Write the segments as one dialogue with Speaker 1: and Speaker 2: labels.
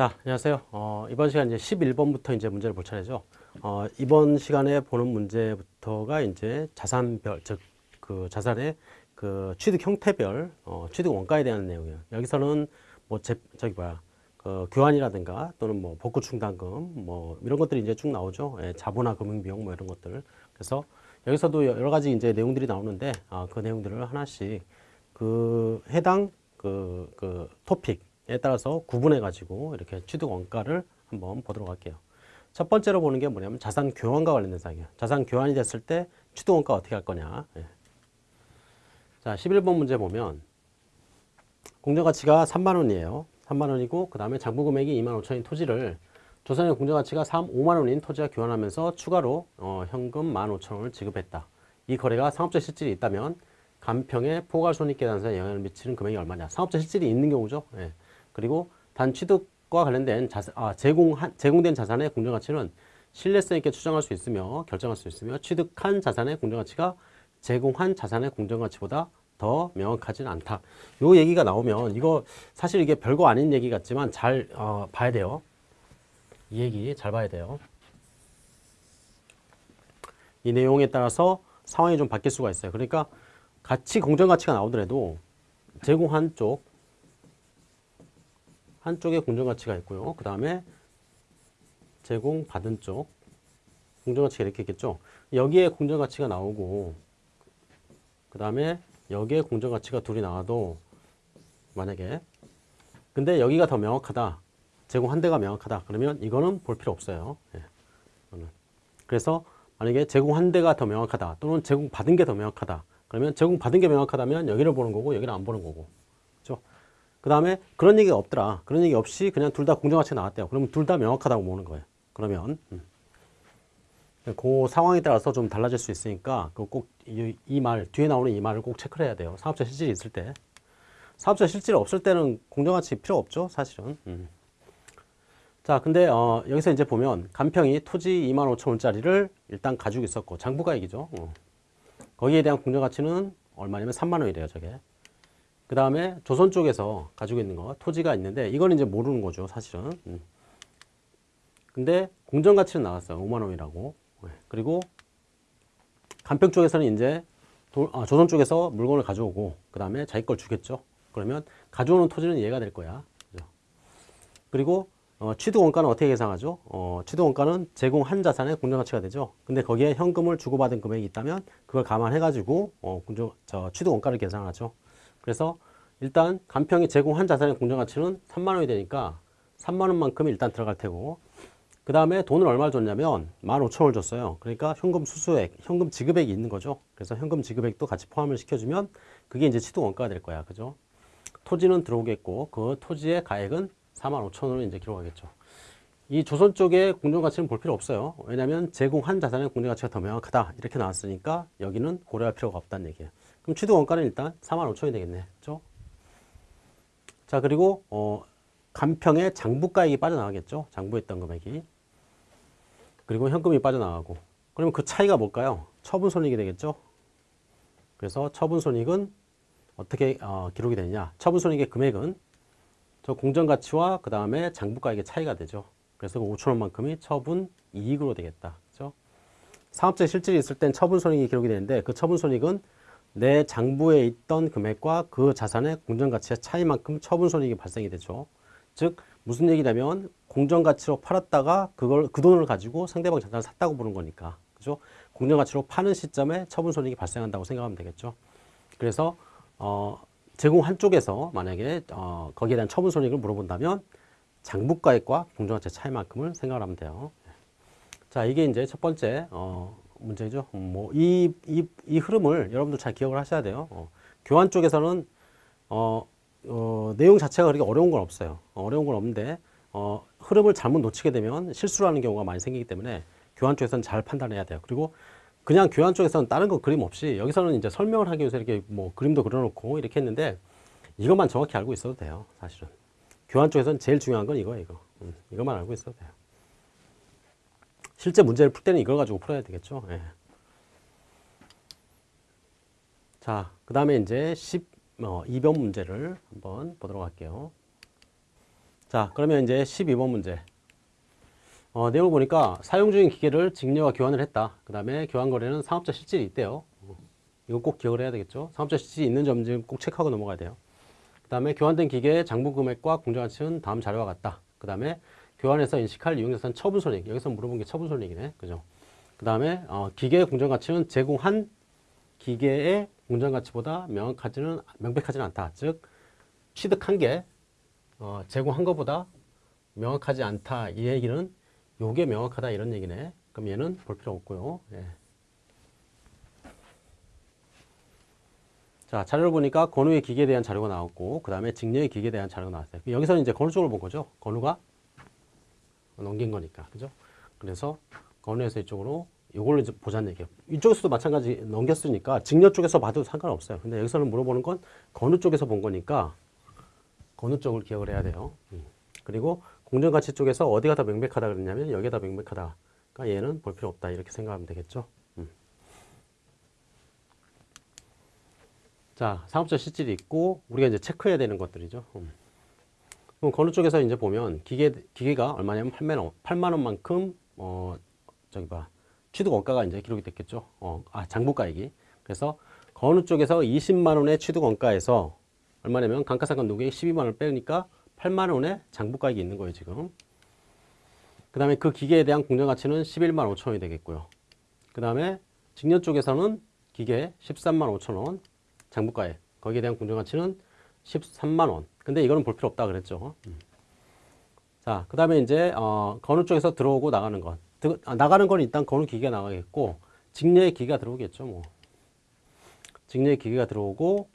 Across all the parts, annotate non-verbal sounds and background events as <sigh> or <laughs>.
Speaker 1: 자, 안녕하세요. 어, 이번 시간 이제 11번부터 이제 문제를 볼 차례죠. 어, 이번 시간에 보는 문제부터가 이제 자산별, 즉, 그 자산의 그 취득 형태별, 어, 취득 원가에 대한 내용이에요. 여기서는 뭐, 제, 저기 뭐야, 그 교환이라든가 또는 뭐 복구 충당금 뭐 이런 것들이 이제 쭉 나오죠. 예, 자본화 금융 비용 뭐 이런 것들. 그래서 여기서도 여러 가지 이제 내용들이 나오는데 아, 그 내용들을 하나씩 그 해당 그, 그 토픽 에 따라서 구분해 가지고 이렇게 취득 원가를 한번 보도록 할게요. 첫 번째로 보는 게 뭐냐면 자산 교환과 관련된 사항이에요. 자산 교환이 됐을 때 취득 원가 어떻게 할 거냐. 예. 자, 11번 문제 보면 공정 가치가 3만 원이에요. 3만 원이고 그 다음에 장부 금액이 2만 5천인 토지를 조선의 공정 가치가 3, 5만 원인 토지와 교환하면서 추가로 어, 현금 1만 5천 원을 지급했다. 이 거래가 상업적 실질이 있다면 간평의 포괄손익계산서에 영향을 미치는 금액이 얼마냐. 상업적 실질이 있는 경우죠. 예. 그리고 단 취득과 관련된 자산, 아, 제공 제공된 자산의 공정 가치는 신뢰성 있게 추정할 수 있으며 결정할 수 있으며 취득한 자산의 공정 가치가 제공한 자산의 공정 가치보다 더 명확하지는 않다. 요 얘기가 나오면 이거 사실 이게 별거 아닌 얘기 같지만 잘 어, 봐야 돼요. 이 얘기 잘 봐야 돼요. 이 내용에 따라서 상황이 좀 바뀔 수가 있어요. 그러니까 가치 공정 가치가 나오더라도 제공 한 쪽 한쪽에 공정 가치가 있고요. 그 다음에 제공 받은 쪽 공정 가치가 이렇게 있겠죠. 여기에 공정 가치가 나오고 그 다음에 여기에 공정 가치가 둘이 나와도 만약에 근데 여기가 더 명확하다. 제공 한 대가 명확하다. 그러면 이거는 볼 필요 없어요. 예, 그래서 만약에 제공 한 대가 더 명확하다. 또는 제공 받은 게 더 명확하다. 그러면 제공 받은 게 명확하다면 여기를 보는 거고 여기를 안 보는 거고. 그 다음에 그런 얘기가 없더라. 그런 얘기 없이 그냥 둘 다 공정 가치가 나왔대요. 그러면 둘 다 명확하다고 보는 거예요. 그러면 음. 그 상황에 따라서 좀 달라질 수 있으니까 그꼭이말 뒤에 나오는 이 말을 꼭 체크를 해야 돼요. 사업자 실질이 있을 때. 사업자 실질이 없을 때는 공정가치 필요 없죠, 사실은. 음. 자, 근데 어, 여기서 이제 보면 간평이 토지 2만 5천 원짜리를 일단 가지고 있었고 장부가액이죠. 어. 거기에 대한 공정가치는 얼마냐면 3만 원이래요, 저게. 그 다음에 조선 쪽에서 가지고 있는 거 토지가 있는데 이건 이제 모르는 거죠, 사실은. 음. 근데 공정가치는 나왔어요, 5만 원이라고. 네. 그리고 간평 쪽에서는 이제 도, 아, 조선 쪽에서 물건을 가져오고 그 다음에 자기 걸 주겠죠. 그러면 가져오는 토지는 얘가 될 거야. 그죠? 그리고 어, 취득 원가는 어떻게 계산하죠? 어, 취득 원가는 제공한 자산의 공정가치가 되죠. 근데 거기에 현금을 주고받은 금액이 있다면 그걸 감안해가지고 어, 공정, 저 취득 원가를 계산하죠. 그래서 일단 간평이 제공한 자산의 공정가치는 3만 원이 되니까 3만 원만큼 일단 들어갈 테고 그 다음에 돈을 얼마를 줬냐면 15,000원을 줬어요. 그러니까 현금 수수액, 현금 지급액이 있는 거죠. 그래서 현금 지급액도 같이 포함을 시켜주면 그게 이제 취득 원가가 될 거야. 그죠? 토지는 들어오겠고 그 토지의 가액은 45,000원을 이제 기록하겠죠. 이 조선 쪽의 공정가치는 볼 필요 없어요. 왜냐하면 제공한 자산의 공정가치가 더 명확하다. 이렇게 나왔으니까 여기는 고려할 필요가 없다는 얘기예요. 그럼 취득 원가는 일단 45,000원이 되겠네. 그죠? 자, 그리고 어, 간평의 장부가액이 빠져나가겠죠. 장부했던 금액이. 그리고 현금이 빠져나가고. 그러면 그 차이가 뭘까요? 처분손익이 되겠죠. 그래서 처분손익은 어떻게 어, 기록이 되느냐. 처분손익의 금액은 저 공정가치와 그 다음에 장부가액의 차이가 되죠. 그래서 그 5천원만큼이 처분 이익으로 되겠다. 그죠? 상업적 실질이 있을 땐 처분손익이 기록이 되는데 그 처분손익은 내 장부에 있던 금액과 그 자산의 공정가치의 차이만큼 처분손익이 발생이 되죠. 즉 무슨 얘기냐면 공정가치로 팔았다가 그걸 그 돈을 가지고 상대방 자산을 샀다고 보는 거니까 그죠? 공정가치로 파는 시점에 처분손익이 발생한다고 생각하면 되겠죠. 그래서 어, 제공 한쪽에서 만약에 어, 거기에 대한 처분손익을 물어본다면 장부가액과 공정가치 차이만큼을 생각을 하면 돼요. 자 이게 이제 첫 번째 어, 문제죠. 뭐 이 이, 이 흐름을 여러분들 잘 기억을 하셔야 돼요. 어, 교환 쪽에서는 어, 어, 내용 자체가 그렇게 어려운 건 없어요. 어, 어려운 건 없는데 어, 흐름을 잘못 놓치게 되면 실수를 하는 경우가 많이 생기기 때문에 교환 쪽에서는 잘 판단해야 돼요. 그리고 그냥 교환 쪽에서는 다른 거 그림 없이 여기서는 이제 설명을 하기 위해서 이렇게 뭐 그림도 그려놓고 이렇게 했는데 이것만 정확히 알고 있어도 돼요. 사실은 교환 쪽에서는 제일 중요한 건 이거예요. 이거 음, 이것만 알고 있어도 돼요. 실제 문제를 풀 때는 이걸 가지고 풀어야 되겠죠. 예. 자, 그 다음에 이제 10, 어, 2번 문제를 한번 보도록 할게요. 자, 그러면 이제 12번 문제. 어, 내용을 보니까 사용 중인 기계를 직녀와 교환을 했다. 그 다음에 교환 거래는 상업자 실질이 있대요. 어, 이거 꼭 기억을 해야 되겠죠. 상업자 실질이 있는 점을 꼭 체크하고 넘어가야 돼요. 그 다음에 교환된 기계의 장부 금액과 공정가치는 다음 자료와 같다. 그 다음에 교환해서 인식할 이용자산 처분 손익. 여기서 물어본 게 처분 손익이네. 그죠? 그 다음에 어, 기계의 공정가치는 제공한 기계의 공정가치보다 명확하지는 명백하지는 않다. 즉 취득한 게 어, 제공한 것보다 명확하지 않다. 이 얘기는 요게 명확하다 이런 얘기네. 그럼 얘는 볼 필요 없고요. 예. 자, 자료를 보니까 건우의 기계에 대한 자료가 나왔고, 그 다음에 직녀의 기계에 대한 자료가 나왔어요. 여기서는 이제 건우 쪽을 본 거죠. 건우가 넘긴 거니까. 그죠? 그래서 건우에서 이쪽으로 이걸로 이제 보자는 얘기예요. 이쪽에서도 마찬가지 넘겼으니까 직녀 쪽에서 봐도 상관없어요. 근데 여기서는 물어보는 건 건우 쪽에서 본 거니까 건우 쪽을 기억을 해야 돼요. 음. 그리고 공정가치 쪽에서 어디가 더 명백하다 그랬냐면 여기가 더 명백하다. 그러니까 얘는 볼 필요 없다. 이렇게 생각하면 되겠죠. 음. 자, 사업자 실질이 있고 우리가 이제 체크해야 되는 것들이죠. 음. 그럼 건우 쪽에서 이제 보면 기계 기계가 얼마냐면 8만 원, 8만 원만큼 어 저기 봐 취득 원가가 이제 기록이 됐겠죠. 어, 아 장부가액이. 그래서 건우 쪽에서 20만 원의 취득 원가에서 얼마냐면 감가상각 누계액 12만 원을 빼니까 8만 원의 장부가액이 있는 거예요 지금. 그 다음에 그 기계에 대한 공정가치는 11만 5천 원이 되겠고요. 그 다음에 직녀 쪽에서는 기계 13만 5천 원 장부가액 거기에 대한 공정가치는 13만 원. 근데 이거는 볼 필요 없다 그랬죠. 음. 자, 그 다음에 이제 어, 건우 쪽에서 들어오고 나가는 것. 드, 아, 나가는 건 일단 건우 기계가 나가겠고 직녀의 기계가 들어오겠죠. 뭐. 직녀의 기계가 들어오고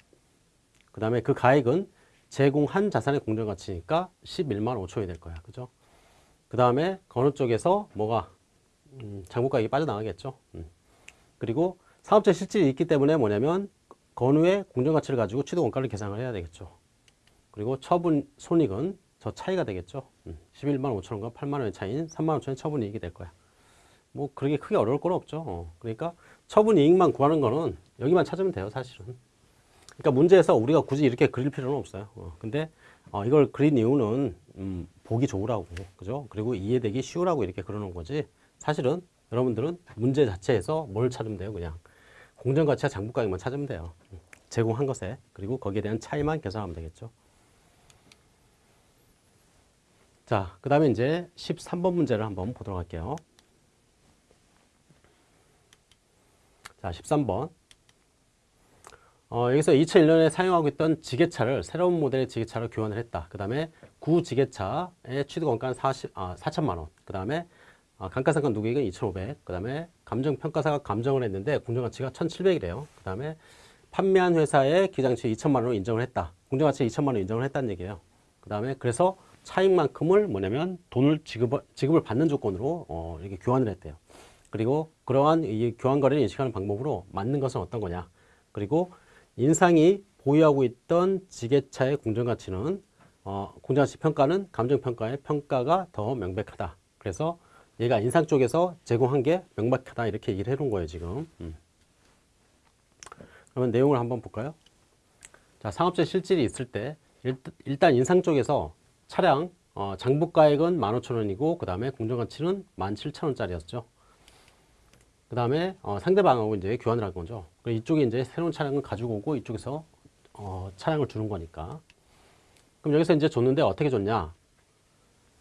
Speaker 1: 그 다음에 그 가액은 제공한 자산의 공정가치니까 11만 5천이 될 거야. 그죠? 그 다음에 건우 쪽에서 뭐가 음, 장부가액이 빠져나가겠죠. 음. 그리고 사업자 실질이 있기 때문에 뭐냐면 건우의 공정가치를 가지고 취득 원가를 계산을 해야 되겠죠. 그리고 처분 손익은 저 차이가 되겠죠. 음, 11만 5천 원과 8만 원의 차이인 3만 5천 원의 처분 이익이 될 거야. 뭐 그렇게 크게 어려울 건 없죠. 어. 그러니까 처분 이익만 구하는 거는 여기만 찾으면 돼요, 사실은. 그러니까 문제에서 우리가 굳이 이렇게 그릴 필요는 없어요. 어. 근데 어, 이걸 그린 이유는 음, 보기 좋으라고, 그죠? 그리고 이해되기 쉬우라고 이렇게 그러는 거지. 사실은 여러분들은 문제 자체에서 뭘 찾으면 돼요, 그냥. 공정가치와 장부가액만 찾으면 돼요. 제공한 것에 그리고 거기에 대한 차이만 계산하면 되겠죠. 자, 그 다음에 이제 13번 문제를 한번 보도록 할게요. 자, 13번. 어, 여기서 2001년에 사용하고 있던 지게차를 새로운 모델의 지게차로 교환을 했다. 그 다음에 구 지게차의 취득 원가는 40, 아, 4천만 원. 그 다음에 아, 감가상각 누계액은 2,500. 그 다음에 감정평가사가 감정을 했는데 공정가치가 1,700이래요. 그 다음에 판매한 회사의 기장치 2천만 원을 인정을 했다. 공정가치 2천만 원 인정을 했다는 얘기예요. 그 다음에 그래서 차익만큼을 뭐냐면 돈을 지급을, 지급을 받는 조건으로 어, 이렇게 교환을 했대요. 그리고 그러한 이 교환 거래를 인식하는 방법으로 맞는 것은 어떤 거냐. 그리고 인상이 보유하고 있던 지게차의 공정가치는 어, 공정가치 평가는 감정평가의 평가가 더 명백하다. 그래서 얘가 인상 쪽에서 제공한 게 명백하다 이렇게 얘기를 해놓은 거예요 지금. 음. 그러면 내용을 한번 볼까요? 자 상업재 실질이 있을 때 일단 인상 쪽에서 차량 어, 장부가액은 15,000원이고 그 다음에 공정가치는 17,000원짜리였죠. 그 다음에 어, 상대방하고 이제 교환을 한 거죠. 이쪽에 이제 새로운 차량을 가지고 오고 이쪽에서 어, 차량을 주는 거니까. 그럼 여기서 이제 줬는데 어떻게 줬냐?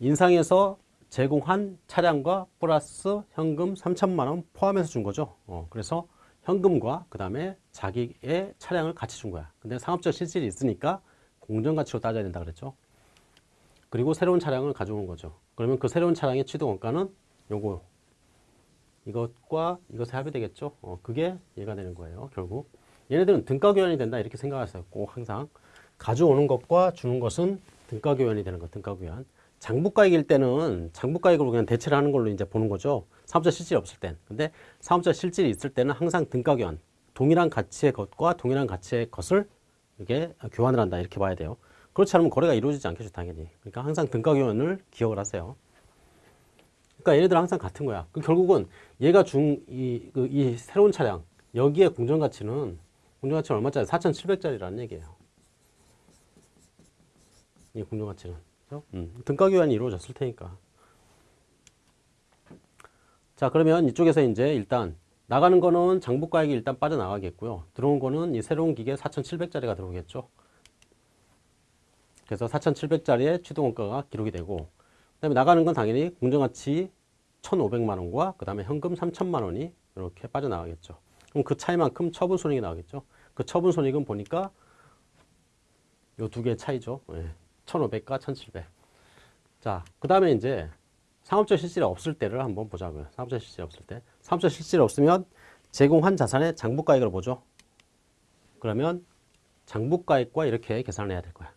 Speaker 1: 인상에서 제공한 차량과 플러스 현금 3천만 원 포함해서 준 거죠. 어, 그래서 현금과 그 다음에 자기의 차량을 같이 준 거야. 근데 상업적 실질이 있으니까 공정가치로 따져야 된다 그랬죠. 그리고 새로운 차량을 가져오는 거죠. 그러면 그 새로운 차량의 취득 원가는 요거 이것과 이것의 합이 되겠죠. 어, 그게 얘가 되는 거예요. 결국 얘네들은 등가 교환이 된다 이렇게 생각하세요. 꼭 항상 가져오는 것과 주는 것은 등가 교환이 되는 것. 등가 교환. 장부가액일 때는 장부가액으로 그냥 대체를 하는 걸로 이제 보는 거죠. 사업자 실질이 없을 땐. 근데 사업자 실질이 있을 때는 항상 등가 교환. 동일한 가치의 것과 동일한 가치의 것을 이렇게 교환을 한다 이렇게 봐야 돼요. 그렇지 않으면 거래가 이루어지지 않겠죠, 당연히. 그러니까 항상 등가 교환을 기억을 하세요. 그러니까 얘네들 항상 같은 거야. 그 결국은 얘가 준이 그, 이 새로운 차량 여기에 공정가치는 공정가치는 얼마짜리? 4,700짜리라는 얘기예요. 이 공정가치는 그죠? 음, 등가 교환이 이루어졌을 테니까. 자, 그러면 이쪽에서 이제 일단 나가는 거는 장부가액이 일단 빠져나가겠고요. 들어온 거는 이 새로운 기계 4,700짜리가 들어오겠죠. 그래서 4,700짜리의 취득원가가 기록이 되고 그 다음에 나가는 건 당연히 공정가치 1,500만 원과 그 다음에 현금 3천만 원이 이렇게 빠져나가겠죠. 그럼 그 차이만큼 처분 손익이 나오겠죠. 그 처분 손익은 보니까 요 두 개의 차이죠. 예. 1,500과 1,700. 자, 그 다음에 이제 상업적 실질이 없을 때를 한번 보자고요. 상업적 실질이 없을 때. 상업적 실질이 없으면 제공한 자산의 장부가액을 보죠. 그러면 장부가액과 이렇게 계산을 해야 될 거야.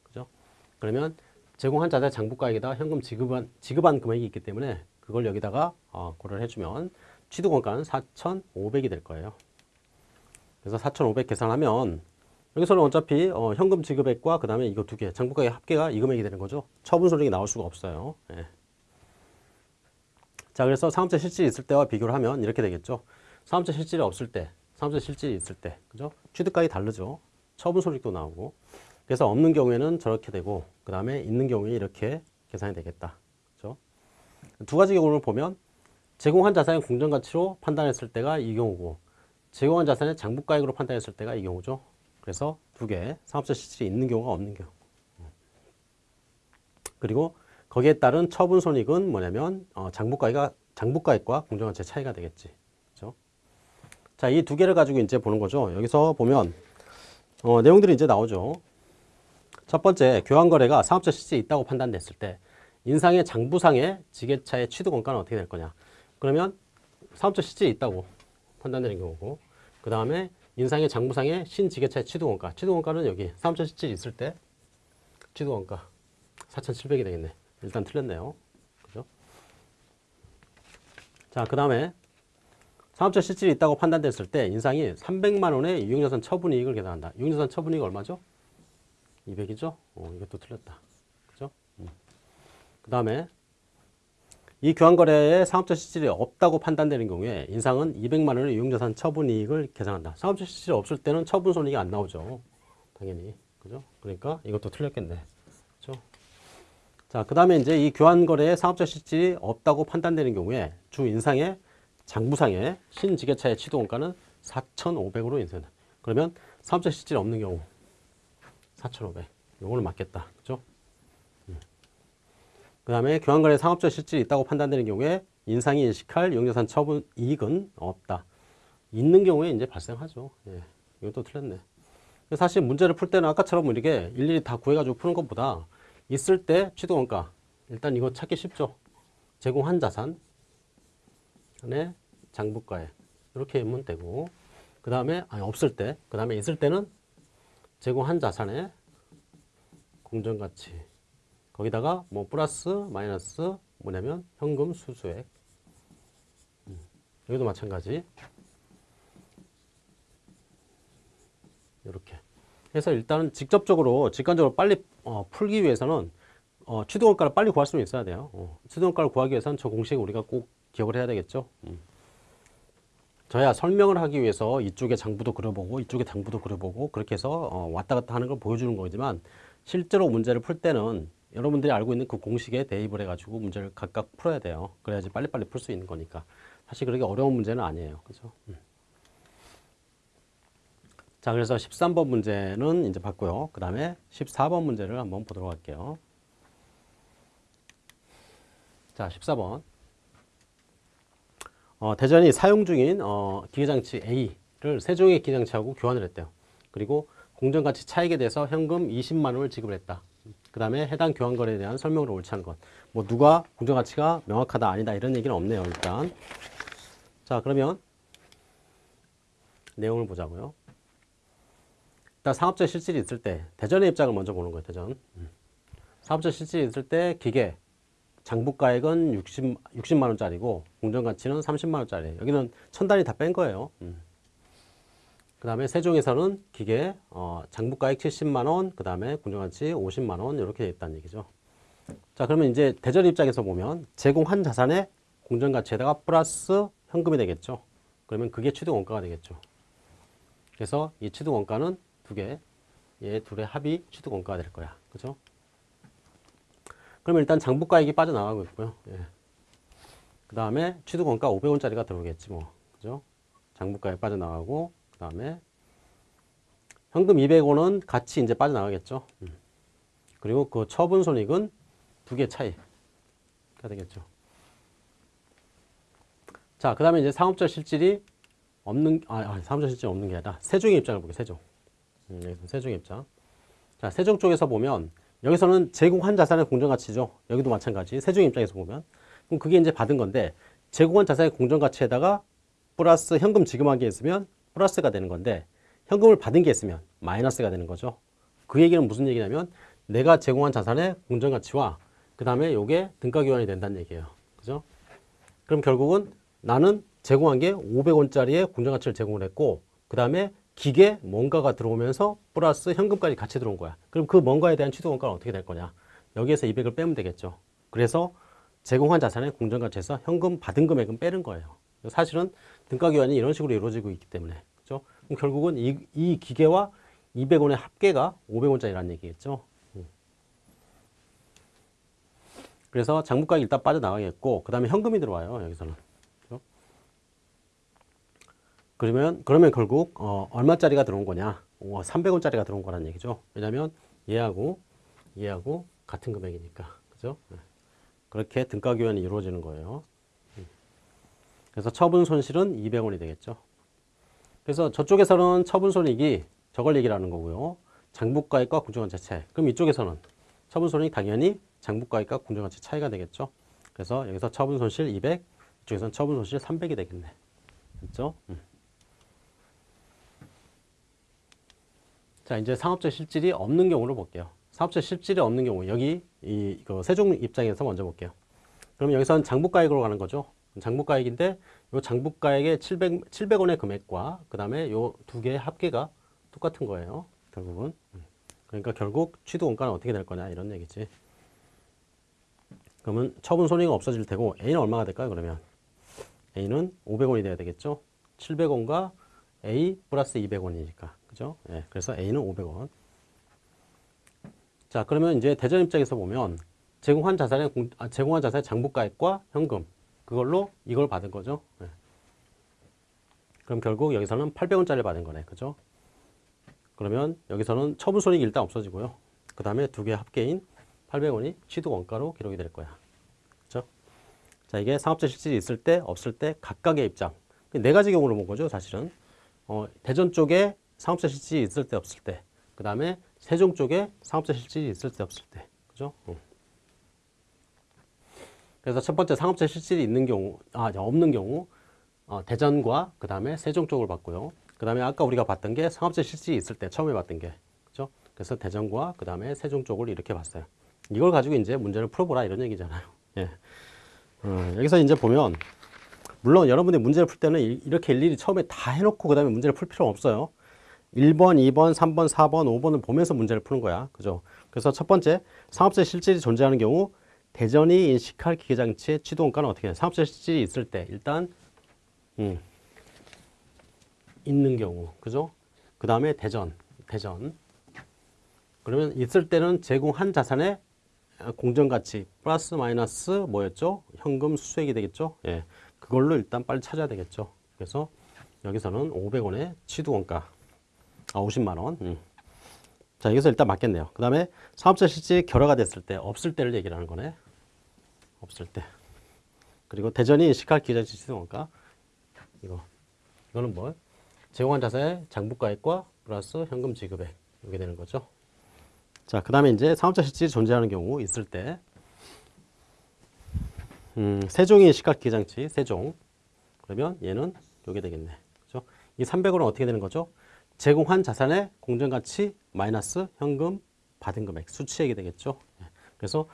Speaker 1: 그러면 제공한 자산의 장부가액에다가 현금 지급한, 지급한 금액이 있기 때문에 그걸 여기다가 어, 고려를 해주면 취득원가는 4,500이 될 거예요. 그래서 4,500 계산하면 여기서는 어차피 어, 현금 지급액과 그 다음에 이거 두 개, 장부가액 합계가 이 금액이 되는 거죠. 처분 손익이 나올 수가 없어요. 예. 자, 그래서 상업적 실질이 있을 때와 비교를 하면 이렇게 되겠죠. 상업적 실질이 없을 때, 상업적 실질이 있을 때, 그죠? 취득가액이 다르죠. 처분 손익도 나오고. 그래서 없는 경우에는 저렇게 되고, 그 다음에 있는 경우에 이렇게 계산이 되겠다. 그죠? 두 가지 경우를 보면 제공한 자산의 공정가치로 판단했을 때가 이 경우고, 제공한 자산의 장부가액으로 판단했을 때가 이 경우죠. 그래서 두 개, 상업적 실질이 있는 경우가 없는 경우. 그리고 거기에 따른 처분 손익은 뭐냐면 어, 장부가액과 장부가액과 공정가치의 차이가 되겠지. 그렇죠? 자, 이 두 개를 가지고 이제 보는 거죠. 여기서 보면 어, 내용들이 이제 나오죠. 첫 번째, 교환 거래가 상업적 실질이 있다고 판단됐을 때 인상의 장부상의 지게차의 취득 원가는 어떻게 될 거냐? 그러면 상업적 실질이 있다고 판단되는 경우고 그 다음에 인상의 장부상의 신지게차의 취득 원가. 취득 원가는 여기 상업적 실질이 있을 때 취득 원가 4,700이 되겠네. 일단 틀렸네요. 그죠? 자, 그 다음에 상업적 실질이 있다고 판단됐을 때 인상이 300만 원의 유용자산 처분이익을 계산한다. 유용자산 처분이익 얼마죠? 200이죠? 어, 이것도 틀렸다. 그죠? 음. 그 다음에 이 교환거래에 상업적 실질이 없다고 판단되는 경우에 인상은 200만 원의 유용자산 처분이익을 계산한다. 상업적 실질이 없을 때는 처분 손익이 안 나오죠. 당연히. 그죠? 그러니까 이것도 틀렸겠네. 그죠? 자, 그 다음에 이제 이 교환 거래에 상업적 실질이 없다고 판단되는 경우에 주 인상의 장부상의 신지게차의 취득원가는 4,500으로 인쇄한다. 그러면 상업적 실질이 없는 경우 4,500. 요거는 맞겠다. 그죠? 음. 그 다음에 교환 거래에 상업적 실질이 있다고 판단되는 경우에 인상이 일식할 용자산 처분 이익은 없다. 있는 경우에 이제 발생하죠. 예. 이것도 틀렸네. 사실 문제를 풀 때는 아까처럼 이렇게 일일이 다 구해가지고 푸는 것보다 있을 때 취득원가 일단 이거 찾기 쉽죠 제공한 자산의 장부가에 이렇게 하면 되고 그 다음에 아니 없을 때 그 다음에 있을 때는 제공한 자산의 공정가치 거기다가 뭐 플러스 마이너스 뭐냐면 현금 수수액 음, 여기도 마찬가지 이렇게 해서 일단은 직접적으로 직관적으로 빨리 어, 풀기 위해서는 어, 취득원가를 빨리 구할 수는 있어야 돼요. 어, 취득원가를 구하기 위해서는 저 공식을 우리가 꼭 기억을 해야 되겠죠. 음. 저야 설명을 하기 위해서 이쪽에 장부도 그려보고 이쪽에 장부도 그려보고 그렇게 해서 어, 왔다 갔다 하는 걸 보여주는 거지만 실제로 문제를 풀 때는 여러분들이 알고 있는 그 공식에 대입을 해가지고 문제를 각각 풀어야 돼요. 그래야지 빨리빨리 풀 수 있는 거니까. 사실 그렇게 어려운 문제는 아니에요. 그죠? 음. 자, 그래서 13번 문제는 이제 봤고요. 그 다음에 14번 문제를 한번 보도록 할게요. 자, 14번. 어, 대전이 사용 중인 어, 기계장치 A를 세종의 기계장치하고 교환을 했대요. 그리고 공정가치 차익에 대해서 현금 20만 원을 지급을 했다. 그 다음에 해당 교환 거래에 대한 설명으로 옳지 않은 것. 뭐 누가 공정가치가 명확하다 아니다 이런 얘기는 없네요. 일단. 자, 그러면 내용을 보자고요. 일단 사업적 실질이 있을 때 대전의 입장을 먼저 보는 거예요. 대전. 음. 사업적 실질이 있을 때 기계 장부가액은 60, 60만 원짜리고 공정가치는 30만 원짜리. 여기는 천 단위 다 뺀 거예요. 음. 그 다음에 세종에서는 기계 어, 장부가액 70만 원, 그 다음에 공정가치 50만 원 이렇게 돼 있다는 얘기죠. 자 그러면 이제 대전 입장에서 보면 제공한 자산의 공정가치에다가 플러스 현금이 되겠죠. 그러면 그게 취득 원가가 되겠죠. 그래서 이 취득 원가는 두 개, 얘 둘의 합이 취득 원가가 될 거야. 그죠? 그러면 일단 장부가액이 빠져나가고 있고요. 예. 그 다음에 취득원가 500원짜리가 들어오겠지 뭐. 그죠? 장부가액 빠져나가고, 그 다음에 현금 200원은 같이 이제 빠져나가겠죠. 음. 그리고 그 처분 손익은 두 개 차이가 되겠죠. 자, 그 다음에 이제 상업적 실질이 없는, 아, 아 상업적 실질이 없는 게 아니라 세종의 입장을 보게, 세종. 음, 여기서 세종의 입장. 자, 세종 쪽에서 보면 여기서는 제공한 자산의 공정가치죠. 여기도 마찬가지. 세종의 입장에서 보면. 그럼 그게 이제 받은 건데 제공한 자산의 공정가치에다가 플러스 현금 지급한 게 있으면 플러스가 되는 건데 현금을 받은 게 있으면 마이너스가 되는 거죠. 그 얘기는 무슨 얘기냐면 내가 제공한 자산의 공정가치와 그 다음에 요게 등가 교환이 된다는 얘기예요. 그죠? 그럼 결국은 나는 제공한 게 500원짜리의 공정가치를 제공을 했고 그 다음에 기계 뭔가가 들어오면서 플러스 현금까지 같이 들어온 거야. 그럼 그 뭔가에 대한 취득원가는 어떻게 될 거냐? 여기에서 200을 빼면 되겠죠. 그래서 제공한 자산의 공정가치에서 현금 받은 금액은 빼는 거예요. 사실은 등가 교환이 이런 식으로 이루어지고 있기 때문에 결국은 이, 이 기계와 200원의 합계가 500원짜리라는 얘기겠죠. 음. 그래서 장부가액 일단 빠져나가겠고 그 다음에 현금이 들어와요. 여기서는. 그러면 그러면 결국 어, 얼마짜리가 들어온 거냐? 어, 300원짜리가 들어온 거라는 얘기죠. 왜냐하면 얘하고 얘하고 같은 금액이니까. 그죠? 네. 그렇게 등가 교환이 이루어지는 거예요. 음. 그래서 처분 손실은 200원이 되겠죠. 그래서 저쪽에서는 처분 손익이 저걸 얘기를 하는 거고요. 장부가액과 공정가치 차이. 그럼 이쪽에서는 처분 손익 당연히 장부가액과 공정가치 차이가 되겠죠. 그래서 여기서 처분 손실 200, 이쪽에서는 처분 손실 300이 되겠네. 됐죠? 음. 자, 이제 상업적 실질이 없는 경우를 볼게요. 사업자 실질이 없는 경우 여기 이 세종 입장에서 먼저 볼게요. 그럼 여기서는 장부가액으로 가는 거죠. 장부가액인데 이 장부가액의 700, 700원의 금액과 그 다음에 이두 개의 합계가 똑같은 거예요. 결국은. 그러니까 결국 취득 원가는 어떻게 될 거냐 이런 얘기지. 그러면 처분 손익은 없어질 테고 A는 얼마가 될까요? 그러면 A는 500원이 돼야 되겠죠. 700원과 A 플러스 200원이니까. 그죠? 예, 그래서 A는 500원. 자, 그러면 이제 대전 입장에서 보면 제공한 자산의 공, 아, 제공한 자산의 장부가액과 현금 그걸로 이걸 받은 거죠. 네. 그럼 결국 여기서는 800원짜리 받은 거네. 그죠? 그러면 여기서는 처분 손익이 일단 없어지고요. 그 다음에 두 개 합계인 800원이 취득 원가로 기록이 될 거야. 그죠? 자, 이게 상업자 실질이 있을 때, 없을 때 각각의 입장. 네 가지 경우를 본 거죠, 사실은. 어, 대전 쪽에 상업자 실질이 있을 때, 없을 때. 그 다음에 세종 쪽에 상업적 실질이 있을 때 없을 때. 그죠? 어. 그래서 첫 번째 상업적 실질이 있는 경우, 아, 없는 경우, 어, 대전과 그 다음에 세종 쪽을 봤고요. 그 다음에 아까 우리가 봤던 게 상업적 실질이 있을 때 처음에 봤던 게. 그죠? 그래서 대전과 그 다음에 세종 쪽을 이렇게 봤어요. 이걸 가지고 이제 문제를 풀어보라 이런 얘기잖아요. <laughs> 예. 어, 여기서 이제 보면, 물론 여러분들이 문제를 풀 때는 이렇게 일일이 처음에 다 해놓고 그 다음에 문제를 풀 필요는 없어요. 1번, 2번, 3번, 4번, 5번을 보면서 문제를 푸는 거야. 그죠? 그래서 첫 번째, 상업자 실질이 존재하는 경우 대전이 인식할 기계장치의 취도원가는 어떻게 해? 상업자 실질이 있을 때 일단 음, 있는 경우. 그죠? 그 다음에 대전, 대전. 그러면 있을 때는 제공한 자산의 공정가치 플러스 마이너스 뭐였죠? 현금 수수액이 되겠죠? 예. 그걸로 일단 빨리 찾아야 되겠죠. 그래서 여기서는 500원의 취득원가 아, 50만 원. 음. 자, 여기서 일단 맞겠네요. 그 다음에 사업자 실질 결여가 됐을 때, 없을 때를 얘기를 하는 거네. 없을 때. 그리고 대전이 인식할 기자재 시원가 이거. 이거는 뭐? 제공한 자산의 장부가액과 플러스 현금 지급액. 이게 되는 거죠. 자, 그 다음에 이제 사업자 실질이 존재하는 경우 있을 때, 음, 세종이 인식할 기장치, 세종. 그러면 얘는 요게 되겠네. 그죠? 이 300원은 어떻게 되는 거죠? 제공한 자산의 공정가치 마이너스 현금 받은 금액 수치액이 되겠죠. 예. 그래서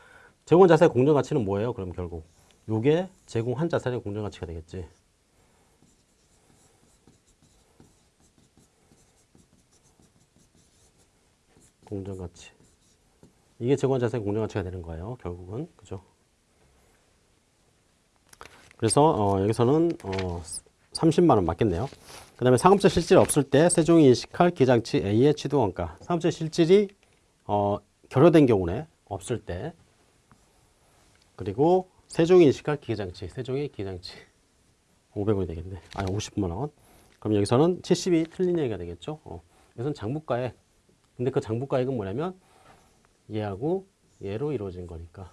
Speaker 1: 제공한 자산의 공정가치는 뭐예요? 그럼 결국 요게 제공한 자산의 공정가치가 되겠지. 공정가치. 이게 제공한 자산의 공정가치가 되는 거예요. 결국은 그죠? 그래서 어, 여기서는 어, 30만 원 맞겠네요. 그 다음에 상업적 실질이 없을 때 세종이 인식할 기장치 A의 취득원가. 상업적 실질이 어, 결여된 경우네. 없을 때. 그리고 세종이 인식할 기계장치, 세종의 기계장치 500원이 되겠네. 아니 50만 원. 그럼 여기서는 70이 틀린 얘기가 되겠죠. 어. 여기서는 장부가액. 근데 그 장부가액은 뭐냐면 얘하고 얘로 이루어진 거니까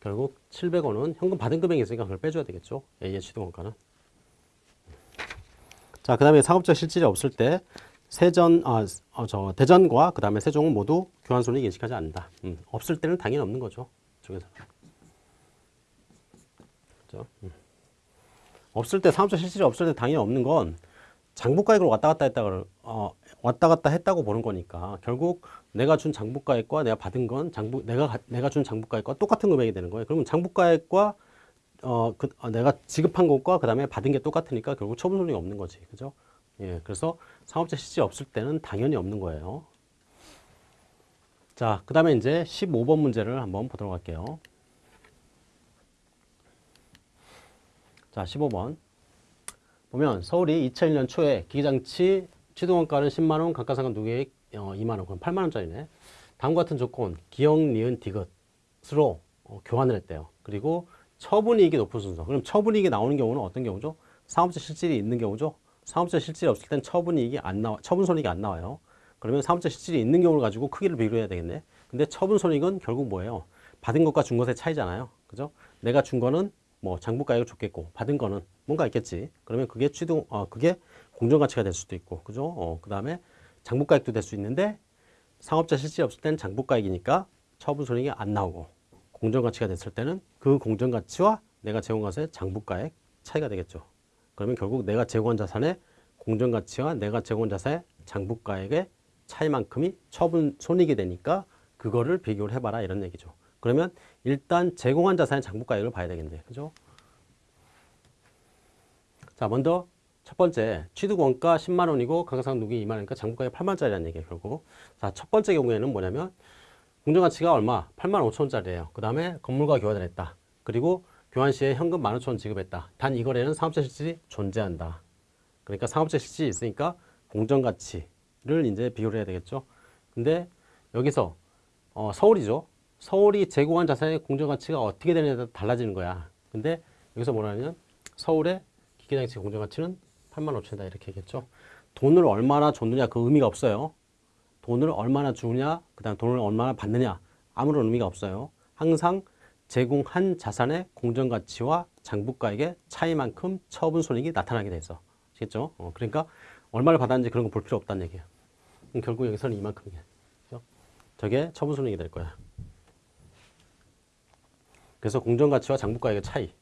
Speaker 1: 결국 700원은 현금 받은 금액이 있으니까 그걸 빼줘야 되겠죠. A의 취득원가는. 자, 그 다음에 상업적 실질이 없을 때 세전, 아, 어, 저 대전과 그 다음에 세종은 모두 교환 손익 인식하지 않는다. 음, 없을 때는 당연히 없는 거죠. 그죠? 음. 없을 때 상업적 실질이 없을 때 당연히 없는 건 장부가액으로 왔다 갔다 했다고 어, 왔다 갔다 했다고 보는 거니까 결국 내가 준 장부가액과 내가 받은 건 장부 내가 가- 내가 준 장부가액과 똑같은 금액이 되는 거예요. 그러면 장부가액과 어, 그, 어, 내가 지급한 것과 그 다음에 받은 게 똑같으니까 결국 처분 손익이 없는 거지. 그죠? 예, 그래서 상업적 실질이 없을 때는 당연히 없는 거예요. 자, 그 다음에 이제 15번 문제를 한번 보도록 할게요. 자, 15번. 보면 서울이 2001년 초에 기기장치 취득원가는 10만원, 감가상각 누계액 어, 2만원, 그럼 8만원짜리네. 다음과 같은 조건, 기억, 니은, 디귿으로 어, 교환을 했대요. 그리고 처분이익이 높은 순서. 그럼 처분이익이 나오는 경우는 어떤 경우죠? 상업적 실질이 있는 경우죠. 상업적 실질이 없을 땐 처분이익이 안 나와, 처분 손익이 안 나와요. 그러면 상업적 실질이 있는 경우를 가지고 크기를 비교해야 되겠네. 근데 처분 손익은 결국 뭐예요? 받은 것과 준 것의 차이잖아요. 그죠? 내가 준 거는 뭐 장부가액을 줬겠고 받은 거는 뭔가 있겠지. 그러면 그게 취득 어 그게 공정 가치가 될 수도 있고. 그죠? 어 그다음에 장부가액도 될 수 있는데 상업자 실질이 없을 때는 장부가액이니까 처분 손익이 안 나오고 공정 가치가 됐을 때는 그 공정 가치와 내가 제공한 자산의 장부가액 차이가 되겠죠. 그러면 결국 내가 제공한 자산의 공정 가치와 내가 제공한 자산의 장부가액의 차이만큼이 처분 손익이 되니까 그거를 비교를 해봐라 이런 얘기죠. 그러면 일단 제공한 자산의 장부가액을 봐야 되겠네. 그죠? 자, 먼저 첫 번째 취득 원가 10만 원이고 감가상각 누기 2만 원이니까 장부가액 8만 원짜리라는 얘기예요. 결국. 자, 첫 번째 경우에는 뭐냐면 공정가치가 얼마? 8만 5천 원짜리예요. 그 다음에 건물과 교환을 했다. 그리고 교환 시에 현금 1만 5천 원 지급했다. 단 이 거래는 상업적 실질이 존재한다. 그러니까 상업적 실질이 있으니까 공정가치 를 이제 비교를 해야 되겠죠. 근데 여기서 어, 서울이죠. 서울이 제공한 자산의 공정가치가 어떻게 되느냐에 따라 달라지는 거야. 근데 여기서 뭐라냐면 서울의 기계장치 공정가치는 8만 5천이다 이렇게 얘기했죠. 돈을 얼마나 줬느냐 그 의미가 없어요. 돈을 얼마나 주느냐, 그 다음 돈을 얼마나 받느냐 아무런 의미가 없어요. 항상 제공한 자산의 공정가치와 장부가액의 차이만큼 처분 손익이 나타나게 돼 있어. 아시겠죠? 어, 그러니까 얼마를 받았는지 그런 거 볼 필요 없다는. 그럼 결국 여기서는 이만큼이야. 그죠? 저게 처분 손익이 될 거야. 그래서 공정가치와 장부가액의 차이.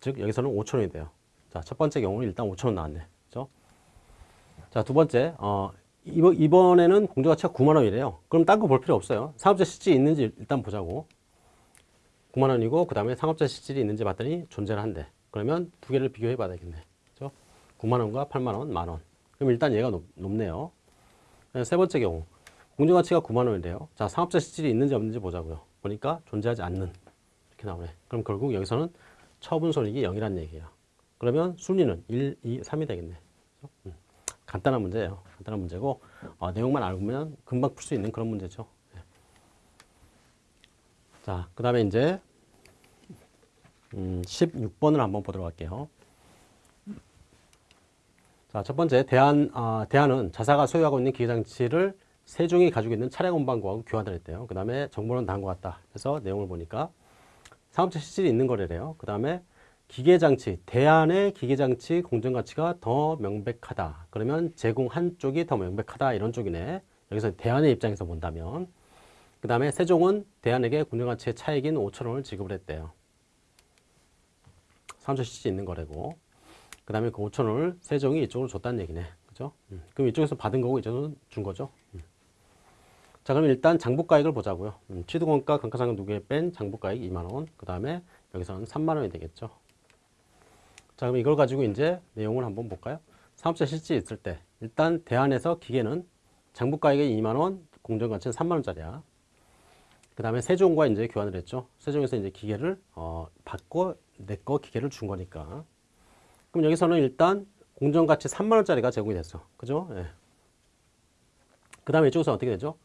Speaker 1: 즉 여기서는 5천 원이 돼요. 자, 첫 번째 경우는 일단 5천 원 나왔네. 그죠? 자, 두 번째. 어, 이번, 이번에는 공정가치가 9만 원이래요. 그럼 딴 거 볼 필요 없어요. 상업자 실질이 있는지 일단 보자고. 9만 원이고 그 다음에 상업자 실질이 있는지 봤더니 존재를 한대. 그러면 두 개를 비교해 봐야 되겠네. 그죠? 9만 원과 8만 원, 만 원. 그럼 일단 얘가 높, 높네요. 세 번째 경우. 공정가치가 9만 원인데요. 자, 상업적 실질이 있는지 없는지 보자고요. 보니까 존재하지 않는. 이렇게 나오네. 그럼 결국 여기서는 처분 손익이 0이라는 얘기예요. 그러면 순위는 1, 2, 3이 되겠네. 음. 간단한 문제예요. 간단한 문제고 어, 내용만 알면 금방 풀 수 있는 그런 문제죠. 네. 자, 그 다음에 이제 음, 16번을 한번 보도록 할게요. 자, 첫 번째 대안 아, 대안은 자사가 소유하고 있는 기계장치를 세종이 가지고 있는 차량 운반구하고 교환을 했대요. 그 다음에 정보는 다음과 같다. 그래서 내용을 보니까 상업적 실질이 있는 거래래요. 그 다음에 기계장치, 대안의 기계장치 공정가치가 더 명백하다. 그러면 제공 한쪽이 더 명백하다. 이런 쪽이네. 여기서 대안의 입장에서 본다면. 그 다음에 세종은 대안에게 공정가치의 차익인 5천 원을 지급을 했대요. 상업적 실질이 있는 거래고. 그 다음에 그 5천 원을 세종이 이쪽으로 줬다는 얘기네. 그죠? 음. 그럼 이쪽에서 받은 거고 이쪽은 준 거죠. 음. 자, 그럼 일단 장부가액을 보자고요. 음, 취득원가 감가상각 누계에 뺀 장부가액 2만 원. 그 다음에 여기서는 3만 원이 되겠죠. 자, 그럼 이걸 가지고 이제 내용을 한번 볼까요? 사업자 실질이 있을 때 일단 대안에서 기계는 장부가액이 2만 원, 공정가치는 3만 원짜리야. 그 다음에 세종과 이제 교환을 했죠. 세종에서 이제 기계를 어, 받고 내 거 기계를 준 거니까. 그럼 여기서는 일단 공정가치 3만 원짜리가 제공이 됐어. 그죠? 예. 그 다음에 이쪽에서 어떻게 되죠?